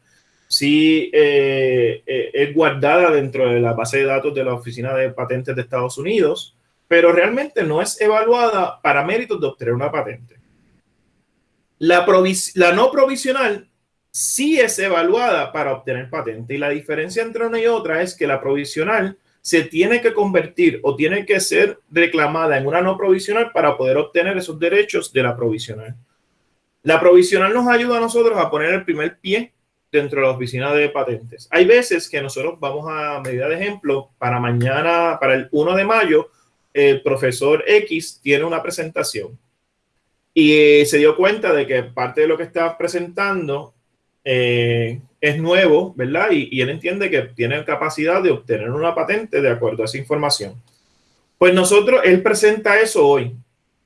sí eh, eh, es guardada dentro de la base de datos de la Oficina de Patentes de Estados Unidos, pero realmente no es evaluada para méritos de obtener una patente. La, la no provisional sí es evaluada para obtener patente y la diferencia entre una y otra es que la provisional se tiene que convertir o tiene que ser reclamada en una no provisional para poder obtener esos derechos de la provisional. La provisional nos ayuda a nosotros a poner el primer pie dentro de la oficina de patentes. Hay veces que nosotros vamos a medida de ejemplo, para mañana, para el 1 de mayo, el profesor X tiene una presentación y se dio cuenta de que parte de lo que está presentando eh, es nuevo, ¿verdad? Y, él entiende que tiene capacidad de obtener una patente de acuerdo a esa información. Pues nosotros, él presenta eso hoy.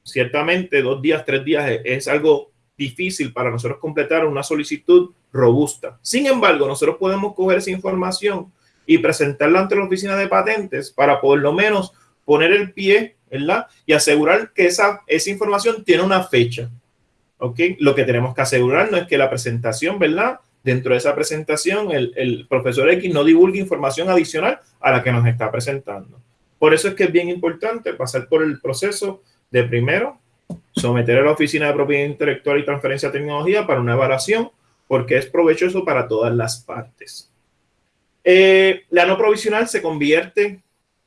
Ciertamente, dos días, tres días es, algo difícil para nosotros completar una solicitud robusta. Sin embargo, nosotros podemos coger esa información y presentarla ante la oficina de patentes para por lo menos poner el pie, ¿verdad? Y asegurar que esa, esa información tiene una fecha. ¿Ok? Lo que tenemos que asegurarnos es que la presentación, ¿verdad? Dentro de esa presentación, el, profesor X no divulgue información adicional a la que nos está presentando. Por eso es que es bien importante pasar por el proceso de primero someter a la Oficina de Propiedad Intelectual y Transferencia de Tecnología para una evaluación, porque es provechoso para todas las partes. Eh, la no provisional se convierte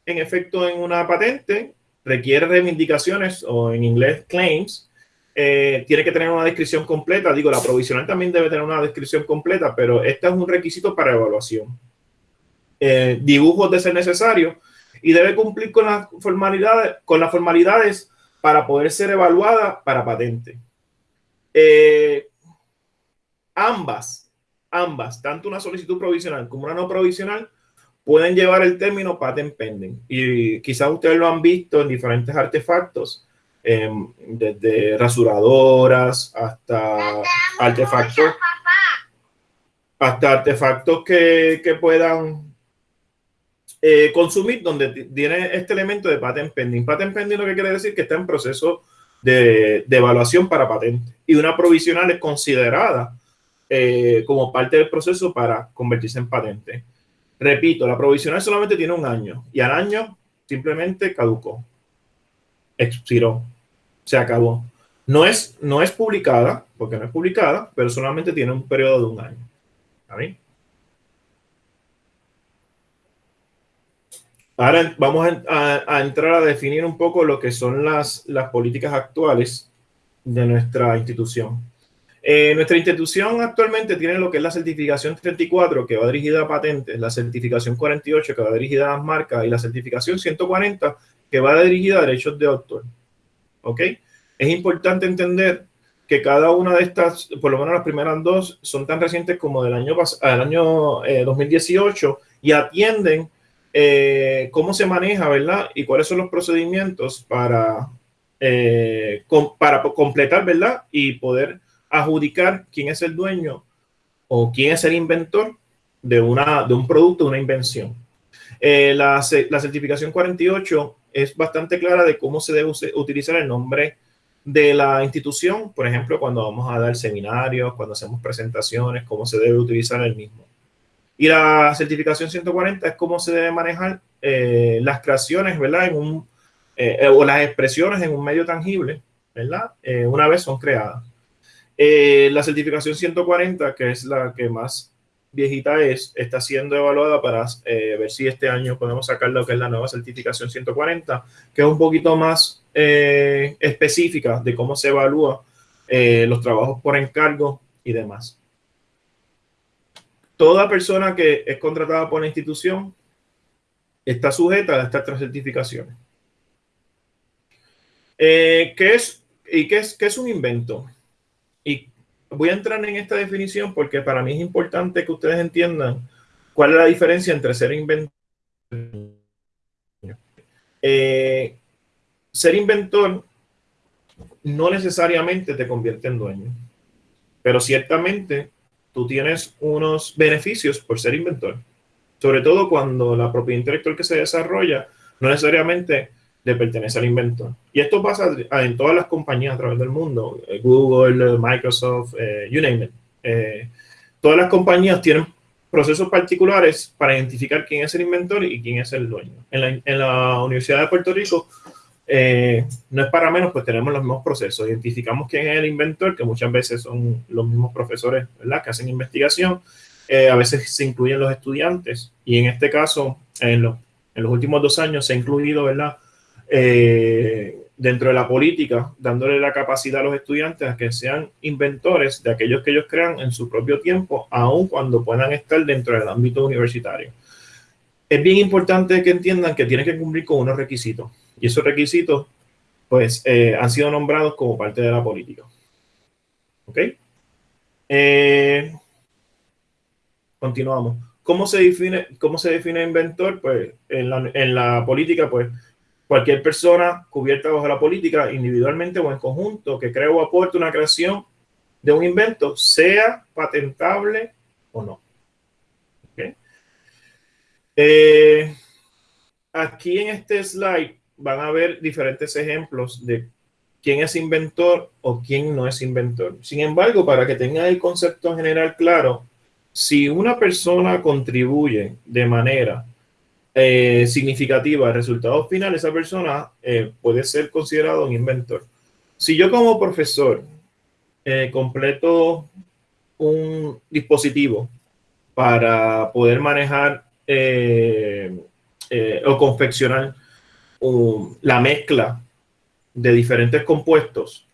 en efecto en una patente, requiere reivindicaciones o en inglés claims, eh, tiene que tener una descripción completa. Digo, la provisional también debe tener una descripción completa, pero este es un requisito para evaluación. Eh, dibujos de ser necesario y debe cumplir con las formalidades, con las formalidades para poder ser evaluada para patente. Eh, ambas, ambas, tanto una solicitud provisional como una no provisional, pueden llevar el término patent pending. Y quizás ustedes lo han visto en diferentes artefactos Em, desde rasuradoras hasta artefactos, hasta artefactos que, que puedan eh, consumir donde tiene este elemento de patent pending. Patent pending lo que quiere decir que está en proceso de, de evaluación para patente y una provisional es considerada eh, como parte del proceso para convertirse en patente. Repito, la provisional solamente tiene un año y al año simplemente caducó expiró, se acabó. No es, no es publicada, porque no es publicada, pero solamente tiene un periodo de un año. Ahora vamos a, entrar a definir un poco lo que son las, las políticas actuales de nuestra institución. Eh, nuestra institución actualmente tiene lo que es la certificación 34, que va dirigida a patentes, la certificación 48, que va dirigida a las marcas, y la certificación 140, que va dirigida a derechos de autor. ¿Ok? Es importante entender que cada una de estas, por lo menos las primeras dos, son tan recientes como del año, del año 2018 eh, y atienden eh, cómo se maneja, ¿verdad? Y cuáles son los procedimientos para, eh, para completar, ¿verdad? Y poder adjudicar quién es el dueño o quién es el inventor de, una, de un producto, de una invención. La, la certificación 48 es bastante clara de cómo se debe utilizar el nombre de la institución, por ejemplo, cuando vamos a dar seminarios, cuando hacemos presentaciones, cómo se debe utilizar el mismo. Y la certificación 140 es cómo se debe manejar eh, las creaciones, ¿verdad? Eh, o las expresiones en un medio tangible, ¿verdad? Eh, una vez son creadas. la certificación 140, que es la que más viejita es, está siendo evaluada para eh, ver si este año podemos sacar lo que es la nueva certificación 140, que es un poquito más eh, específica de cómo se evalúa eh, los trabajos por encargo y demás. Toda persona que es contratada por la institución está sujeta a estas tres certificaciones. ¿qué es, ¿Y qué es, qué es un invento? Voy a entrar en esta definición porque para mí es importante que ustedes entiendan cuál es la diferencia entre ser inventor. Eh, ser inventor no necesariamente te convierte en dueño, pero ciertamente tú tienes unos beneficios por ser inventor, sobre todo cuando la propiedad intelectual que se desarrolla no necesariamente pertenece al inventor. Y esto pasa en todas las compañías a través del mundo, eh, Google, Microsoft, eh, you name it. Eh, todas las compañías tienen procesos particulares para identificar quién es el inventor y quién es el dueño. En la, Universidad de Puerto Rico, no es para menos, pues tenemos los mismos procesos. Identificamos quién es el inventor, que muchas veces son los mismos profesores ¿verdad? que hacen investigación. a veces se incluyen los estudiantes y en este caso, en, en los últimos dos años se ha incluido ¿verdad? Eh, dentro de la política, dándole la capacidad a los estudiantes a que sean inventores de aquellos que ellos crean en su propio tiempo, aun cuando puedan estar dentro del ámbito universitario. Es bien importante que entiendan que tienen que cumplir con unos requisitos y esos requisitos pues eh, han sido nombrados como parte de la política. ¿Ok? Eh, continuamos. ¿Cómo se define, cómo se define inventor? Pues en la, en la política, pues cualquier persona cubierta bajo la política, individualmente o en conjunto, que cree o aporte una creación de un invento, sea patentable o no. Eh, aquí en este slide van a ver diferentes ejemplos de quién es inventor o quién no es inventor. Sin embargo, para que tengan el concepto general claro, si una persona contribuye de manera eh, significativa al resultado final, esa persona eh, puede ser considerado un inventor. Si yo como profesor eh, completo un dispositivo para poder manejar o confeccionar la mezcla de diferentes compuestos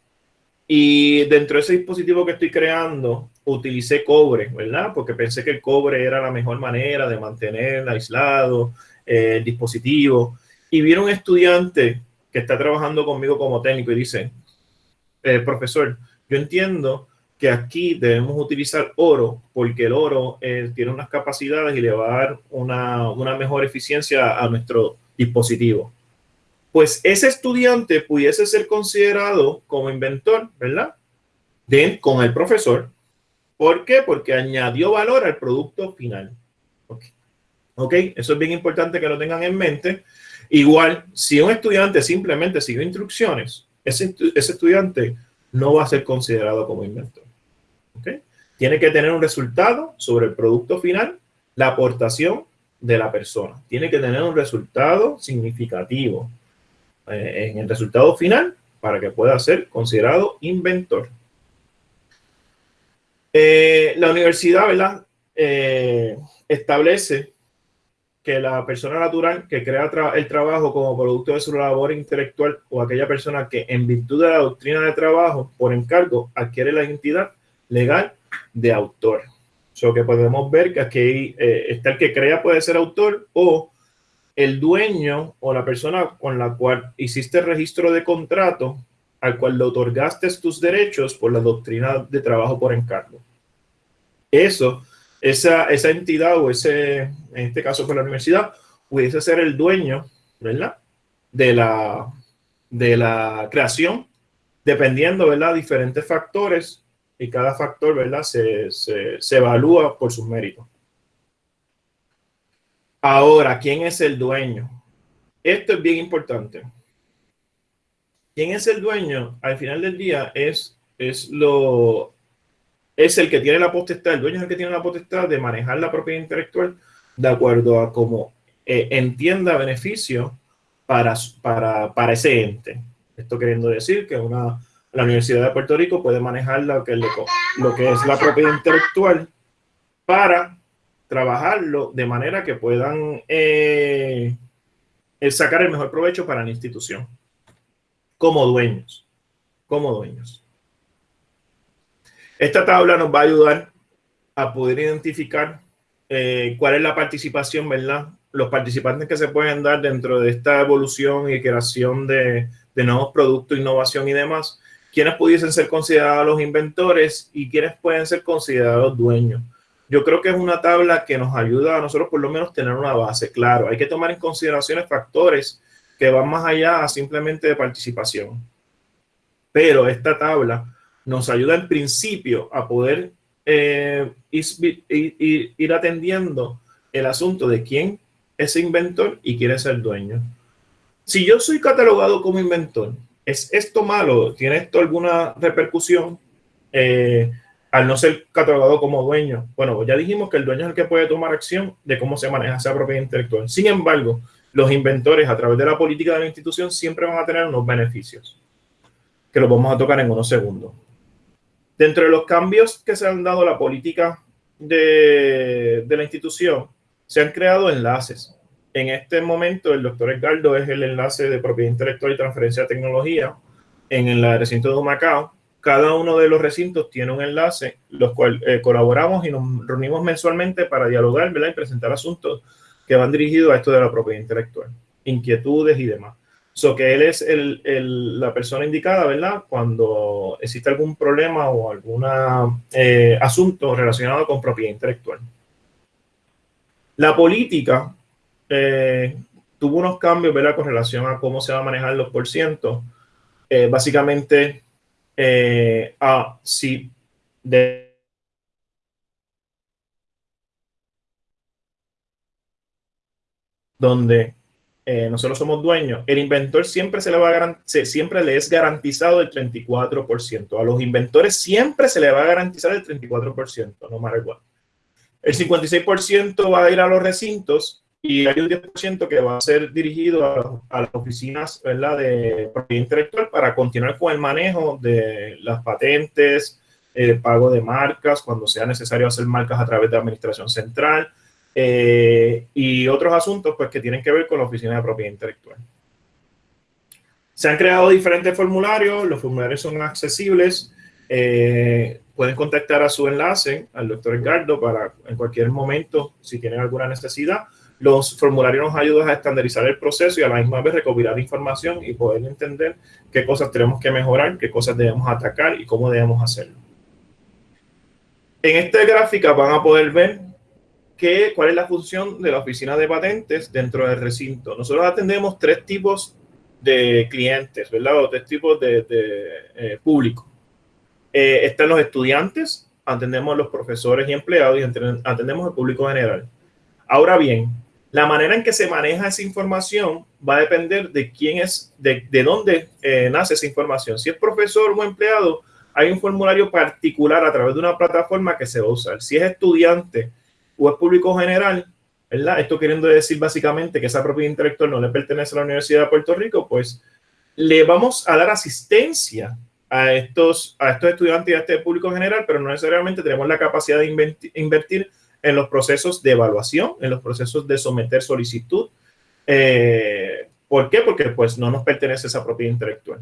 y dentro de ese dispositivo que estoy creando utilicé cobre, ¿verdad? Porque pensé que el cobre era la mejor manera de mantener aislado eh, dispositivo. Y vieron un estudiante que está trabajando conmigo como técnico y dice, eh, profesor, yo entiendo que aquí debemos utilizar oro porque el oro eh, tiene unas capacidades y le va a dar una, una mejor eficiencia a nuestro dispositivo. Pues ese estudiante pudiese ser considerado como inventor, ¿verdad? Con el profesor, ¿Por qué? Porque añadió valor al producto final. Ok, eso es bien importante que lo tengan en mente. Igual, si un estudiante simplemente siguió instrucciones, ese, estudiante no va a ser considerado como inventor. ok, Tiene que tener un resultado sobre el producto final, la aportación de la persona. Tiene que tener un resultado significativo eh, en el resultado final para que pueda ser considerado inventor. Eh, la universidad, ¿verdad? Eh, establece que la persona natural que crea el trabajo como producto de su labor intelectual o aquella persona que en virtud de la doctrina de trabajo por encargo adquiere la identidad legal de autor. So que podemos ver que aquí eh, está el que crea puede ser autor o el dueño o la persona con la cual hiciste registro de contrato al cual le otorgaste tus derechos por la doctrina de trabajo por encargo. Eso, esa, esa entidad o ese, en este caso por la universidad, pudiese ser el dueño, ¿verdad? De la, de la creación, dependiendo, ¿verdad? Diferentes factores y cada factor, ¿verdad? Se, se, se evalúa por sus méritos. Ahora, ¿quién es el dueño? Esto es bien importante. ¿Quién es el dueño? Al final del día es, es, lo, es el que tiene la potestad, el dueño es el que tiene la potestad de manejar la propiedad intelectual de acuerdo a cómo eh, entienda beneficio para, para, para, ese ente. Esto queriendo decir que una, la Universidad de Puerto Rico puede manejar lo que, lo que es la propiedad intelectual para trabajarlo de manera que puedan eh, sacar el mejor provecho para la institución como dueños, como dueños. Esta tabla nos va a ayudar a poder identificar eh, cuál es la participación, ¿verdad? Los participantes que se pueden dar dentro de esta evolución y creación de, nuevos productos, innovación y demás, quiénes pudiesen ser considerados los inventores y quiénes pueden ser considerados dueños. Yo creo que es una tabla que nos ayuda a nosotros por lo menos tener una base. Claro, hay que tomar en consideración factores que van más allá simplemente de participación. Pero esta tabla nos ayuda en principio a poder eh, ir, atendiendo el asunto de quién es inventor y quiere ser dueño. Si yo soy catalogado como inventor, ¿es esto malo? ¿Tiene esto alguna repercusión eh, al no ser catalogado como dueño? Bueno, ya dijimos que el dueño es el que puede tomar acción de cómo se maneja esa propiedad intelectual. Sin embargo, los inventores a través de la política de la institución siempre van a tener unos beneficios, que los vamos a tocar en unos segundos. Dentro de los cambios que se han dado a la política de, la institución, se han creado enlaces. En este momento, el doctor Edgardo es el enlace de propiedad intelectual y transferencia de tecnología en el recinto de Macao. Cada uno de los recintos tiene un enlace, los cuales eh, colaboramos y nos reunimos mensualmente para dialogar ¿verdad? y presentar asuntos que van dirigidos a esto de la propiedad intelectual, inquietudes y demás. So que él es el, el, la persona indicada, ¿verdad? Cuando existe algún problema o algún eh, asunto relacionado con propiedad intelectual. La política eh, tuvo unos cambios, ¿verdad? Con relación a cómo se va a manejar los por Eh, básicamente, eh, a si de donde eh, nosotros somos dueños, el inventor siempre, se le va a siempre le es garantizado el 34%. A los inventores siempre se le va a garantizar el 34%, no más igual. El 56% va a ir a los recintos y hay un 10% que va a ser dirigido a, las oficinas ¿verdad? de propiedad intelectual para continuar con el manejo de las patentes, el pago de marcas, cuando sea necesario hacer marcas a través de administración central, eh, y otros asuntos pues, que tienen que ver con la oficina de propiedad intelectual. Se han creado diferentes formularios, los formularios son accesibles, eh, pueden contactar a su enlace, al doctor Edgardo, para en cualquier momento, si tienen alguna necesidad. Los formularios nos ayudan a estandarizar el proceso y a la misma vez recopilar información y poder entender qué cosas tenemos que mejorar, qué cosas debemos atacar y cómo debemos hacerlo. En esta gráfica van a poder ver cuál es la función de la oficina de patentes dentro del recinto. Nosotros atendemos tres tipos de clientes, ¿verdad? O tres tipos de, eh, público. Eh, están los estudiantes, atendemos los profesores y empleados y atendemos al público general. Ahora bien, la manera en que se maneja esa información va a depender de quién es, de, de dónde eh, nace esa información. Si es profesor o empleado, hay un formulario particular a través de una plataforma que se va a usar. Si es estudiante, o es público general, ¿verdad? Esto queriendo decir básicamente que esa propiedad intelectual no le pertenece a la Universidad de Puerto Rico, pues le vamos a dar asistencia a estos, a estos estudiantes y a este público general, pero no necesariamente tenemos la capacidad de invertir en los procesos de evaluación, en los procesos de someter solicitud. Eh, ¿Por qué? Porque pues no nos pertenece esa propiedad intelectual.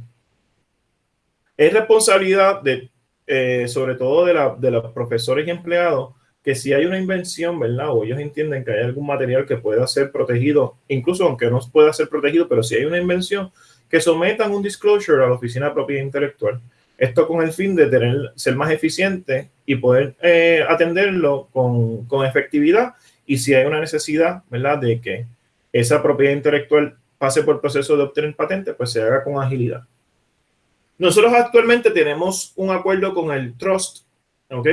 Es responsabilidad de, eh, sobre todo de, la, de los profesores y empleados, que si hay una invención, ¿verdad? O ellos entienden que hay algún material que pueda ser protegido, incluso aunque no pueda ser protegido, pero si hay una invención, que sometan un disclosure a la Oficina de Propiedad Intelectual. Esto con el fin de ser más eficiente y poder eh, atenderlo con, con, efectividad. Y si hay una necesidad, ¿verdad? De que esa propiedad intelectual pase por el proceso de obtener patente, pues se haga con agilidad. Nosotros actualmente tenemos un acuerdo con el Trust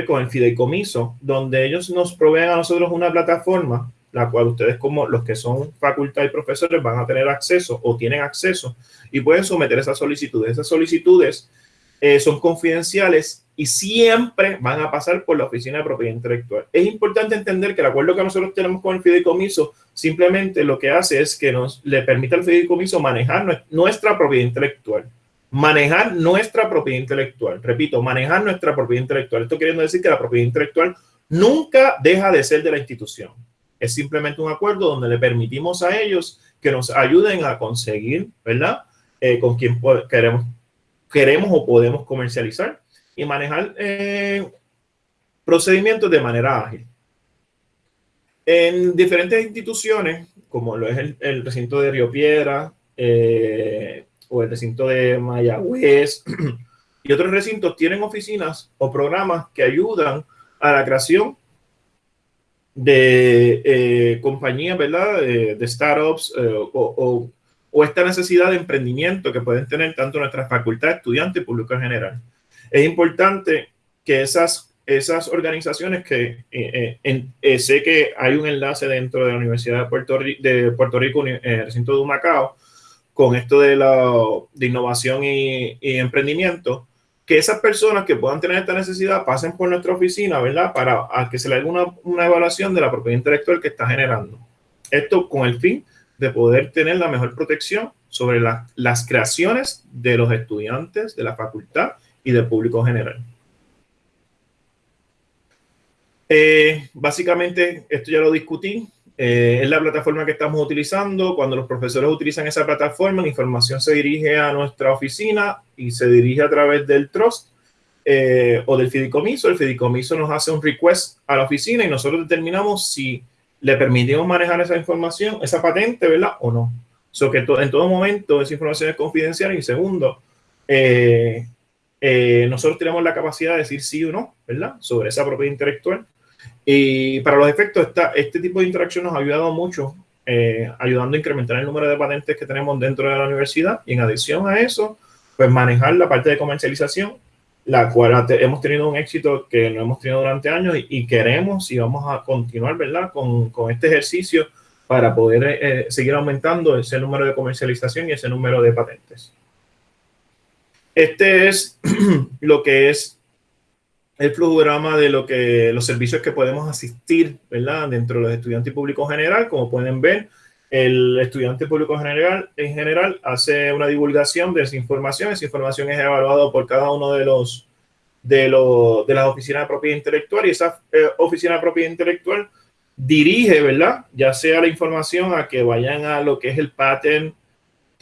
con el fideicomiso, donde ellos nos proveen a nosotros una plataforma, la cual ustedes como los que son facultad y profesores van a tener acceso o tienen acceso y pueden someter esas solicitudes. Esas solicitudes eh, son confidenciales y siempre van a pasar por la Oficina de Propiedad Intelectual. Es importante entender que el acuerdo que nosotros tenemos con el fideicomiso simplemente lo que hace es que nos le permite al fideicomiso manejar nuestra propiedad intelectual manejar nuestra propiedad intelectual. Repito, manejar nuestra propiedad intelectual. Esto queriendo decir que la propiedad intelectual nunca deja de ser de la institución. Es simplemente un acuerdo donde le permitimos a ellos que nos ayuden a conseguir, ¿verdad? Eh, con quien queremos, queremos o podemos comercializar y manejar eh, procedimientos de manera ágil. En diferentes instituciones, como lo es el, recinto de Río Piedra eh, o el recinto de Mayagüez y otros recintos, tienen oficinas o programas que ayudan a la creación de eh, compañías, ¿verdad? De, startups eh, o, o, esta necesidad de emprendimiento que pueden tener tanto nuestras facultades, estudiantes y público en general. Es importante que esas, esas organizaciones que eh, sé que hay un enlace dentro de la Universidad de Puerto, Rico, de Puerto Rico, recinto de Macao, con esto de, la, de innovación y, y emprendimiento, que esas personas que puedan tener esta necesidad pasen por nuestra oficina, ¿verdad? Para que se le haga una, una, evaluación de la propiedad intelectual que está generando. Esto con el fin de poder tener la mejor protección sobre las creaciones de los estudiantes de la facultad y del público general. Eh, básicamente, esto ya lo discutí. Eh, es la plataforma que estamos utilizando. Cuando los profesores utilizan esa plataforma, la información se dirige a nuestra oficina y se dirige a través del trust eh, o del fideicomiso. El fideicomiso nos hace un request a la oficina y nosotros determinamos si le permitimos manejar esa información, esa patente, ¿verdad? O no. So que en todo momento esa información es confidencial. Y segundo, eh, nosotros tenemos la capacidad de decir sí o no, ¿verdad? Sobre esa propiedad intelectual. Y para los efectos, esta, este tipo de interacción nos ha ayudado mucho, eh, ayudando a incrementar el número de patentes que tenemos dentro de la universidad. Y en adición a eso, pues manejar la parte de comercialización, la cual hemos tenido un éxito que no hemos tenido durante años y, queremos y vamos a continuar, ¿verdad? Con, con este ejercicio para poder eh, seguir aumentando ese número de comercialización y ese número de patentes. Este es lo que es el flujograma de lo que los servicios que podemos asistir, ¿verdad? Dentro de los estudiantes y público general, como pueden ver, el estudiante público general en general hace una divulgación de esa información. Esa información es evaluada por cada uno de los de, los, de las oficinas de propiedad intelectual y esa eh, oficina de propiedad intelectual dirige, ¿verdad? Ya sea la información a que vayan a lo que es el Patent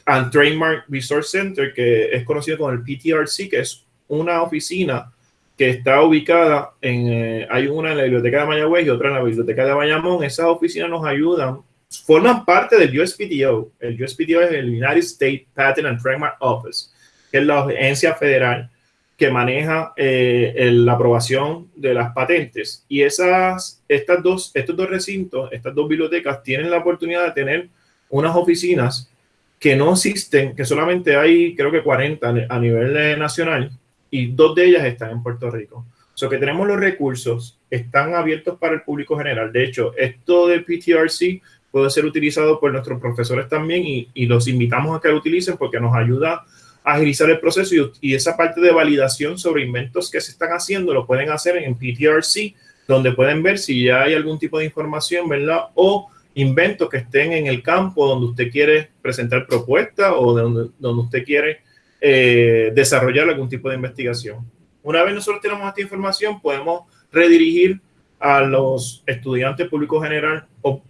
and Trademark Resource Center, que es conocido como el PTRC, que es una oficina que está ubicada en, eh, hay una en la biblioteca de Mayagüez y otra en la biblioteca de Bayamón. Esas oficinas nos ayudan, forman parte del USPTO. El USPTO es el United States Patent and Trademark Office, que es la agencia federal que maneja eh, la aprobación de las patentes. Y esas, estas dos, estos dos recintos, estas dos bibliotecas, tienen la oportunidad de tener unas oficinas que no existen, que solamente hay, creo que 40 a nivel nacional, y dos de ellas están en Puerto Rico. O sea que tenemos los recursos, están abiertos para el público general. De hecho, esto del PTRC puede ser utilizado por nuestros profesores también y, los invitamos a que lo utilicen porque nos ayuda a agilizar el proceso y, esa parte de validación sobre inventos que se están haciendo lo pueden hacer en PTRC, donde pueden ver si ya hay algún tipo de información, ¿verdad? O inventos que estén en el campo donde usted quiere presentar propuestas o donde usted quiere eh, desarrollar algún tipo de investigación. Una vez nosotros tenemos esta información, podemos redirigir a los estudiantes públicos general o,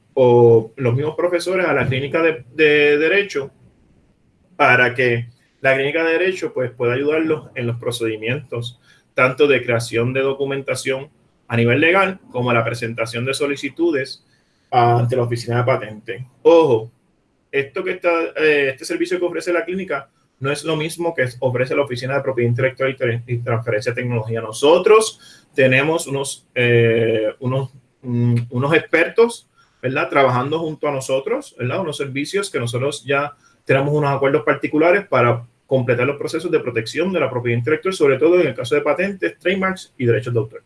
los mismos profesores a la clínica de, derecho para que la clínica de derecho pues, pueda ayudarlos en los procedimientos tanto de creación de documentación a nivel legal como la presentación de solicitudes ante la oficina de patente. Ojo, esto que está, eh, este servicio que ofrece la clínica no es lo mismo que ofrece la Oficina de Propiedad Intelectual y Transferencia de Tecnología. Nosotros tenemos unos, eh, unos, mm, unos expertos, ¿verdad? Trabajando junto a nosotros, ¿verdad? Unos servicios que nosotros ya tenemos unos acuerdos particulares para completar los procesos de protección de la propiedad intelectual, sobre todo en el caso de patentes, trademarks y derechos de autor.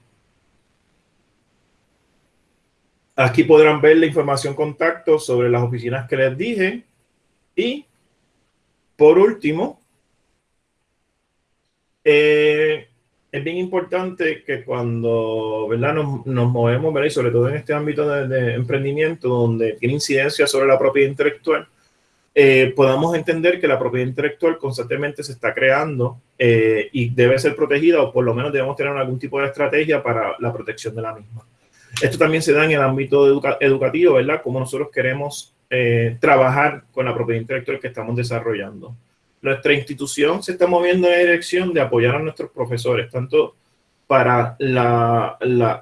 Aquí podrán ver la información contacto sobre las oficinas que les dije y por último, eh, es bien importante que cuando ¿verdad? Nos, movemos, ¿verdad? y sobre todo en este ámbito de, emprendimiento donde tiene incidencia sobre la propiedad intelectual, eh, podamos entender que la propiedad intelectual constantemente se está creando eh, y debe ser protegida o por lo menos debemos tener algún tipo de estrategia para la protección de la misma. Esto también se da en el ámbito educativo, ¿verdad? Como nosotros queremos eh, trabajar con la propiedad intelectual que estamos desarrollando. Nuestra institución se está moviendo en la dirección de apoyar a nuestros profesores, tanto para la,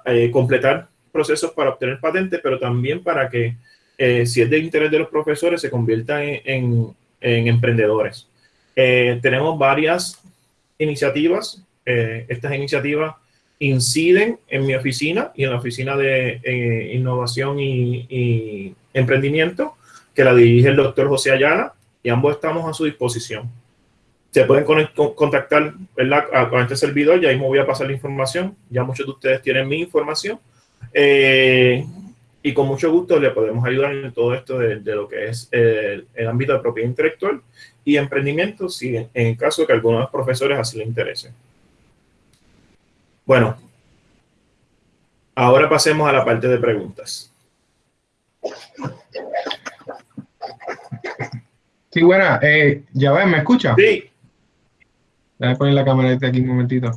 eh, completar procesos para obtener patentes, pero también para que, eh, si es de interés de los profesores, se conviertan en, emprendedores. tenemos varias iniciativas. estas iniciativas inciden en mi oficina y en la oficina de eh, innovación y, emprendimiento, que la dirige el doctor José Ayala, y ambos estamos a su disposición. Se pueden contactar con este servidor, ya mismo voy a pasar la información, ya muchos de ustedes tienen mi información, eh, y con mucho gusto le podemos ayudar en todo esto de, lo que es el, el, ámbito de propiedad intelectual y emprendimiento, si en, caso de que algunos profesores así les interese. Bueno, ahora pasemos a la parte de preguntas. Sí, buena. Eh, ya ven, ¿me escucha? Sí. Déjame poner la cámara aquí un momentito.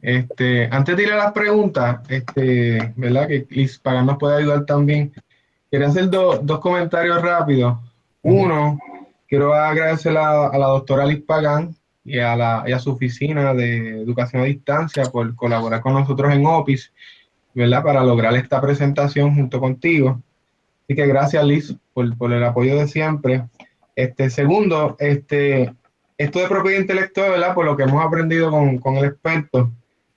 Este, antes de ir a las preguntas, este, ¿verdad? Que Liz Pagan nos puede ayudar también. Quería hacer dos comentarios rápidos. Uno, quiero agradecer a, a la doctora Liz Pagan y a, la, y a su oficina de educación a distancia por colaborar con nosotros en OPIS, ¿verdad? Para lograr esta presentación junto contigo. Así que gracias, Liz, por, el apoyo de siempre. Este, segundo, este, esto de propiedad intelectual, ¿verdad? Por lo que hemos aprendido con, con el experto,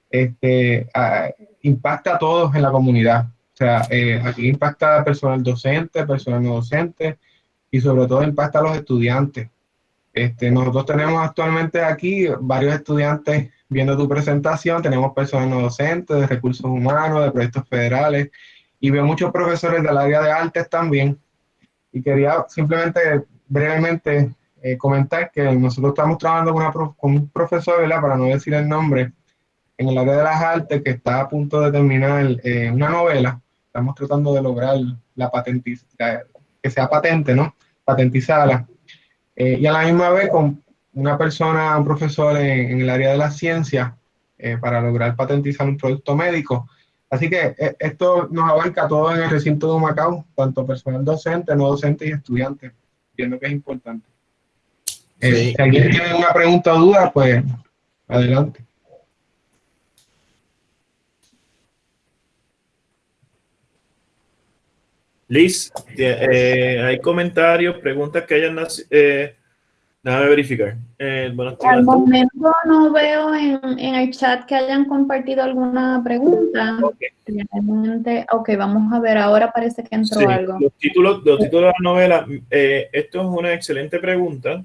este, impacta a todos en la comunidad. O sea, eh, aquí impacta a personal docente, personal no docente y sobre todo impacta a los estudiantes. Este, nosotros tenemos actualmente aquí varios estudiantes viendo tu presentación, tenemos personas no docentes, de recursos humanos, de proyectos federales, y veo muchos profesores del área de artes también. Y quería simplemente brevemente eh, comentar que nosotros estamos trabajando con, un profesor, ¿verdad? para no decir el nombre, en el área de las artes que está a punto de terminar eh, una novela. Estamos tratando de lograr la patentización, que sea patente, ¿no? Patentizarla eh, y a la misma vez con una persona, un profesor en, el área de la ciencia eh, para lograr patentizar un producto médico. Así que eh, esto nos abarca todo en el recinto de Macao, tanto personal docente, no docente y estudiantes. Entiendo que es importante. Si alguien tiene una pregunta o duda, pues adelante. Liz, eh, hay comentarios, preguntas que hayan eh, déjame verificar. Eh, Al momento no veo en, el chat que hayan compartido alguna pregunta. Ok, vamos a ver, ahora parece que entró algo. Los títulos, los títulos de la novela, eh, esto es una excelente pregunta.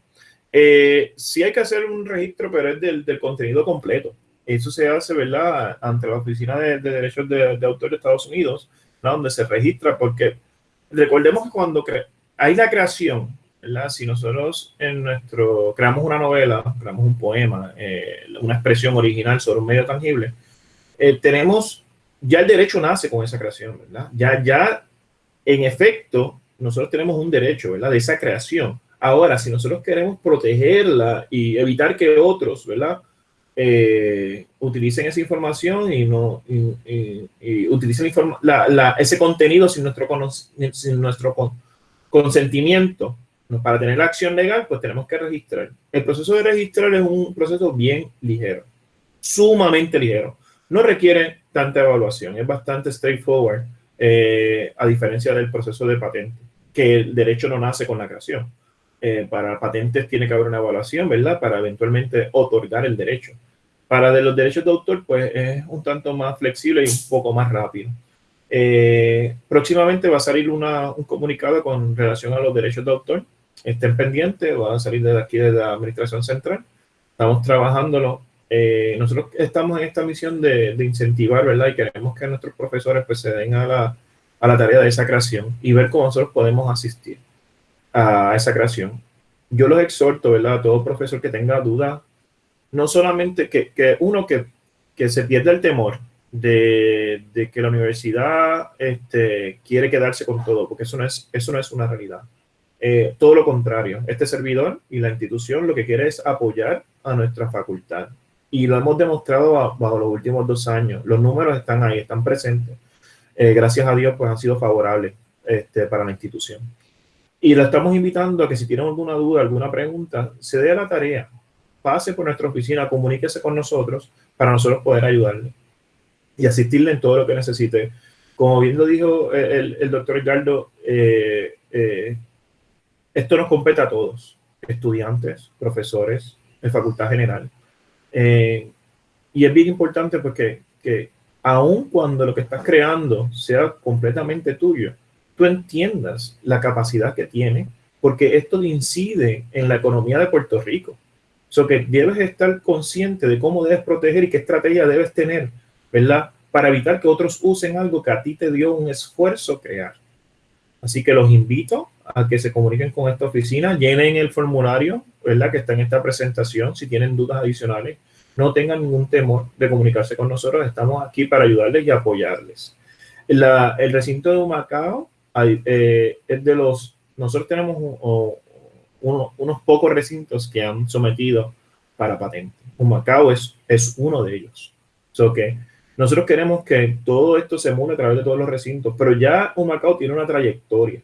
sí hay que hacer un registro, pero es del, contenido completo. Eso se hace, ¿verdad?, ante la Oficina de, Derechos de, de Autor de Estados Unidos, donde se registra, porque recordemos que cuando hay la creación, Si nosotros en nuestro creamos una novela, creamos un poema, eh, una expresión original sobre un medio tangible, eh, tenemos, ya el derecho nace con esa creación, ¿verdad? Ya, ya, en efecto, nosotros tenemos un derecho. De esa creación. Ahora, si nosotros queremos protegerla y evitar que otros, ¿verdad? Eh, utilicen esa información y no utilicen ese contenido sin nuestro, sin nuestro consentimiento para tener la acción legal, pues tenemos que registrar. El proceso de registrar es un proceso bien ligero, sumamente ligero. No requiere tanta evaluación, es bastante straightforward, eh, a diferencia del proceso de patente, que el derecho no nace con la creación. Eh, para patentes tiene que haber una evaluación, ¿verdad? Para eventualmente otorgar el derecho. Para de los derechos de autor, pues es un tanto más flexible y un poco más rápido. Eh, próximamente va a salir una, un comunicado con relación a los derechos de autor. Estén pendientes, va a salir desde aquí, de la Administración Central. Estamos trabajándolo. Eh, nosotros estamos en esta misión de, de, incentivar, ¿verdad? Y queremos que nuestros profesores pues, se den a la, a la tarea de esa creación y ver cómo nosotros podemos asistir a esa creación. Yo los exhorto, ¿verdad? A todo profesor que tenga duda, no solamente que, que uno que, que, se pierda el temor de, de, que la universidad este, quiere quedarse con todo, porque eso no es, eso no es una realidad. Eh, todo lo contrario, este servidor y la institución lo que quiere es apoyar a nuestra facultad. y lo hemos demostrado bajo los últimos dos años. Los números están ahí, están presentes. Eh, gracias a Dios, pues han sido favorables este, para la institución. Y lo estamos invitando a que si tienen alguna duda, alguna pregunta, se dé a la tarea, pase por nuestra oficina, comuníquese con nosotros para nosotros poder ayudarle y asistirle en todo lo que necesite. Como bien lo dijo el, el doctor Ricardo, eh, eh, esto nos compete a todos, estudiantes, profesores, en facultad general. Eh, y es bien importante porque que aun cuando lo que estás creando sea completamente tuyo, tú entiendas la capacidad que tiene, porque esto incide en la economía de Puerto Rico. So que debes estar consciente de cómo debes proteger y qué estrategia debes tener, ¿verdad? Para evitar que otros usen algo que a ti te dio un esfuerzo crear. Así que los invito a que se comuniquen con esta oficina, llenen el formulario, ¿verdad? Que está en esta presentación. Si tienen dudas adicionales, no tengan ningún temor de comunicarse con nosotros. Estamos aquí para ayudarles y apoyarles. el recinto de Humacao eh, es de los, nosotros tenemos unos pocos recintos que han sometido para patente. Humacao es, es uno de ellos. So que nosotros queremos que todo esto se mueva a través de todos los recintos, pero ya Humacao tiene una trayectoria.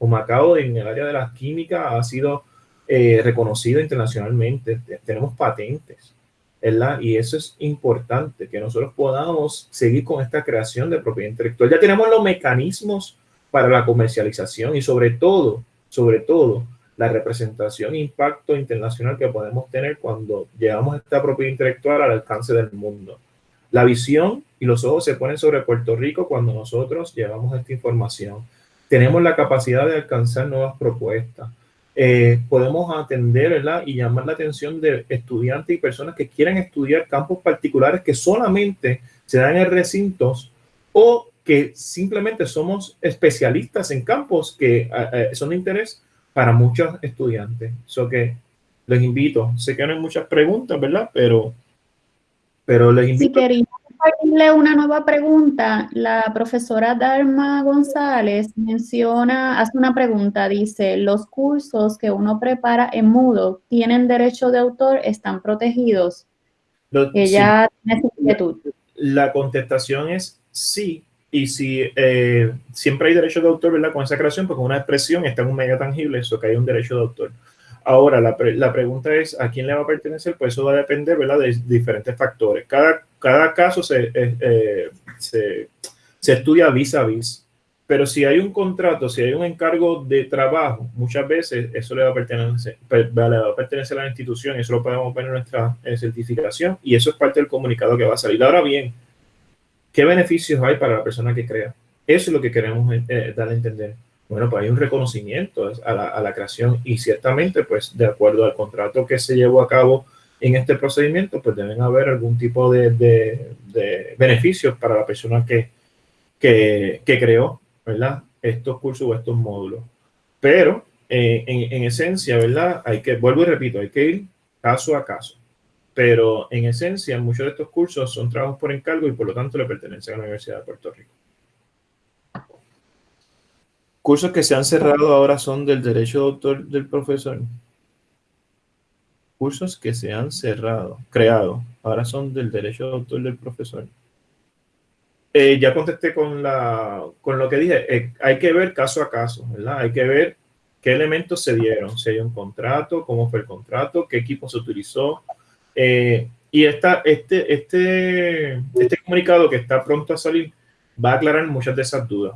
Humacao en el área de la química ha sido eh, reconocido internacionalmente. Tenemos patentes, ¿verdad? Y eso es importante, que nosotros podamos seguir con esta creación de propiedad intelectual. Ya tenemos los mecanismos para la comercialización y sobre todo, sobre todo, la representación e impacto internacional que podemos tener cuando llevamos esta propiedad intelectual al alcance del mundo. La visión y los ojos se ponen sobre Puerto Rico cuando nosotros llevamos esta información. Tenemos la capacidad de alcanzar nuevas propuestas. Eh, podemos atender y llamar la atención de estudiantes y personas que quieren estudiar campos particulares que solamente se dan en recintos o que simplemente somos especialistas en campos que eh, son de interés para muchos estudiantes. Eso que les invito. Sé que no hay muchas preguntas, ¿verdad? Pero pero les invito. Quería compartirle una nueva pregunta, la profesora Dharma González menciona, hace una pregunta, dice, los cursos que uno prepara en Moodle tienen derecho de autor, están protegidos. Ella tiene inquietud. La contestación es sí, y si eh, siempre hay derecho de autor, ¿verdad? Con esa creación, porque una expresión está en un medio tangible, eso que hay un derecho de autor. Ahora, la, la, pregunta es, ¿a quién le va a pertenecer? Pues eso va a depender, ¿verdad? De diferentes factores. Cada, cada caso se, eh, eh, se, se, estudia vis a vis. Pero si hay un contrato, si hay un encargo de trabajo, muchas veces eso le va a pertenecer, va a, pertenecer a la institución y eso lo podemos ver en nuestra eh, certificación y eso es parte del comunicado que va a salir. Ahora bien, ¿qué beneficios hay para la persona que crea? Eso es lo que queremos dar a entender bueno, pues hay un reconocimiento a la, a la, creación y ciertamente, pues de acuerdo al contrato que se llevó a cabo en este procedimiento, pues deben haber algún tipo de, de, beneficios para la persona que, que, creó, ¿verdad? Estos cursos o estos módulos. Pero, eh, en, en, esencia, ¿verdad? Hay que, vuelvo y repito, hay que ir caso a caso. Pero en esencia, muchos de estos cursos son trabajos por encargo y por lo tanto le pertenecen a la Universidad de Puerto Rico. Cursos que se han cerrado ahora son del derecho de autor del profesor. Cursos que se han cerrado, creado, ahora son del derecho de autor del profesor. Eh, ya contesté con, la, con lo que dije. Eh, hay que ver caso a caso, ¿verdad? Hay que ver qué elementos se dieron, si hay un contrato, cómo fue el contrato, qué equipo se utilizó. Eh, y esta, este, este, este comunicado que está pronto a salir va a aclarar muchas de esas dudas.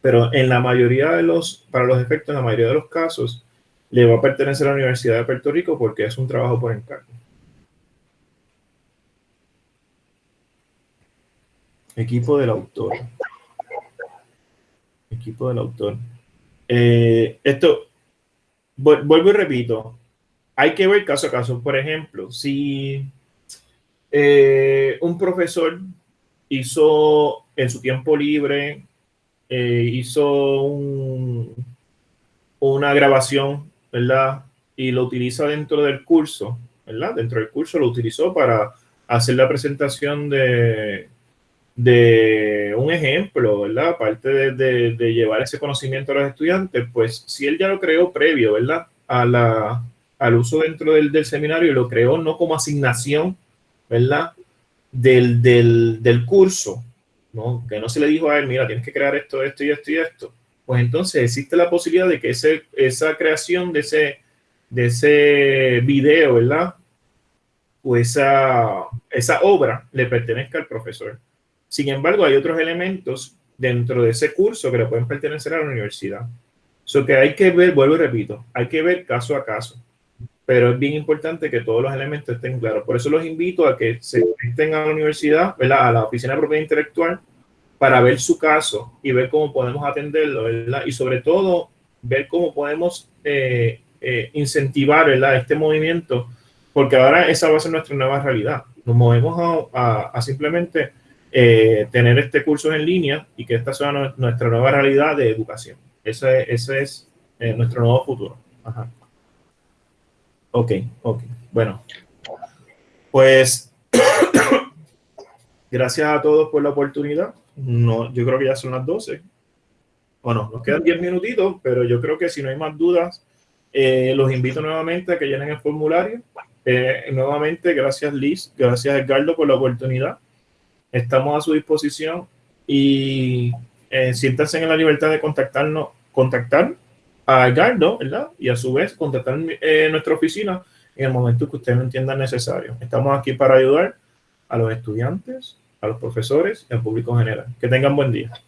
Pero en la mayoría de los, para los efectos, en la mayoría de los casos, le va a pertenecer a la Universidad de Puerto Rico porque es un trabajo por encargo. Equipo del autor. Equipo del autor. Eh, esto, vuelvo y repito, hay que ver caso a caso. Por ejemplo, si eh, un profesor hizo en su tiempo libre eh, hizo una grabación, ¿verdad? Y lo utiliza dentro del curso, ¿verdad? Dentro del curso lo utilizó para hacer la presentación de, de un ejemplo, ¿verdad? Aparte de, de, llevar ese conocimiento a los estudiantes, pues si él ya lo creó previo, ¿verdad? A la, al uso dentro del, del seminario, lo creó no como asignación ¿verdad? Del, del, del curso, ¿no? Que no se le dijo a él, mira, tienes que crear esto, esto y esto y esto. Pues entonces existe la posibilidad de que ese, esa creación de ese, de ese video, ¿verdad? O esa, esa obra le pertenezca al profesor. Sin embargo, hay otros elementos dentro de ese curso que le pueden pertenecer a la universidad. Eso que hay que ver, vuelvo y repito, hay que ver caso a caso. Pero es bien importante que todos los elementos estén claros. Por eso los invito a que se estén a la universidad, ¿verdad? a la oficina de propiedad intelectual, para ver su caso y ver cómo podemos atenderlo, ¿verdad? Y sobre todo, ver cómo podemos eh, eh, incentivar, ¿verdad? Este movimiento, porque ahora esa va a ser nuestra nueva realidad. Nos movemos a, simplemente eh, tener este curso en línea y que esta sea nuestra nueva realidad de educación. Ese, ese es nuestro nuevo futuro. Ajá. Ok, ok. Bueno, pues gracias a todos por la oportunidad no, yo creo que ya son las 12. Bueno, nos quedan 10 minutitos, pero yo creo que si no hay más dudas, eh, los invito nuevamente a que llenen el formulario. Eh, nuevamente, gracias Liz, gracias Edgardo por la oportunidad. Estamos a su disposición y eh, siéntanse en la libertad de contactarnos, contactar a Edgardo, ¿verdad? Y a su vez contactar nuestra oficina en el momento que ustedes lo entiendan necesario. Estamos aquí para ayudar a los estudiantes, a los profesores y al público en general. Que tengan buen día.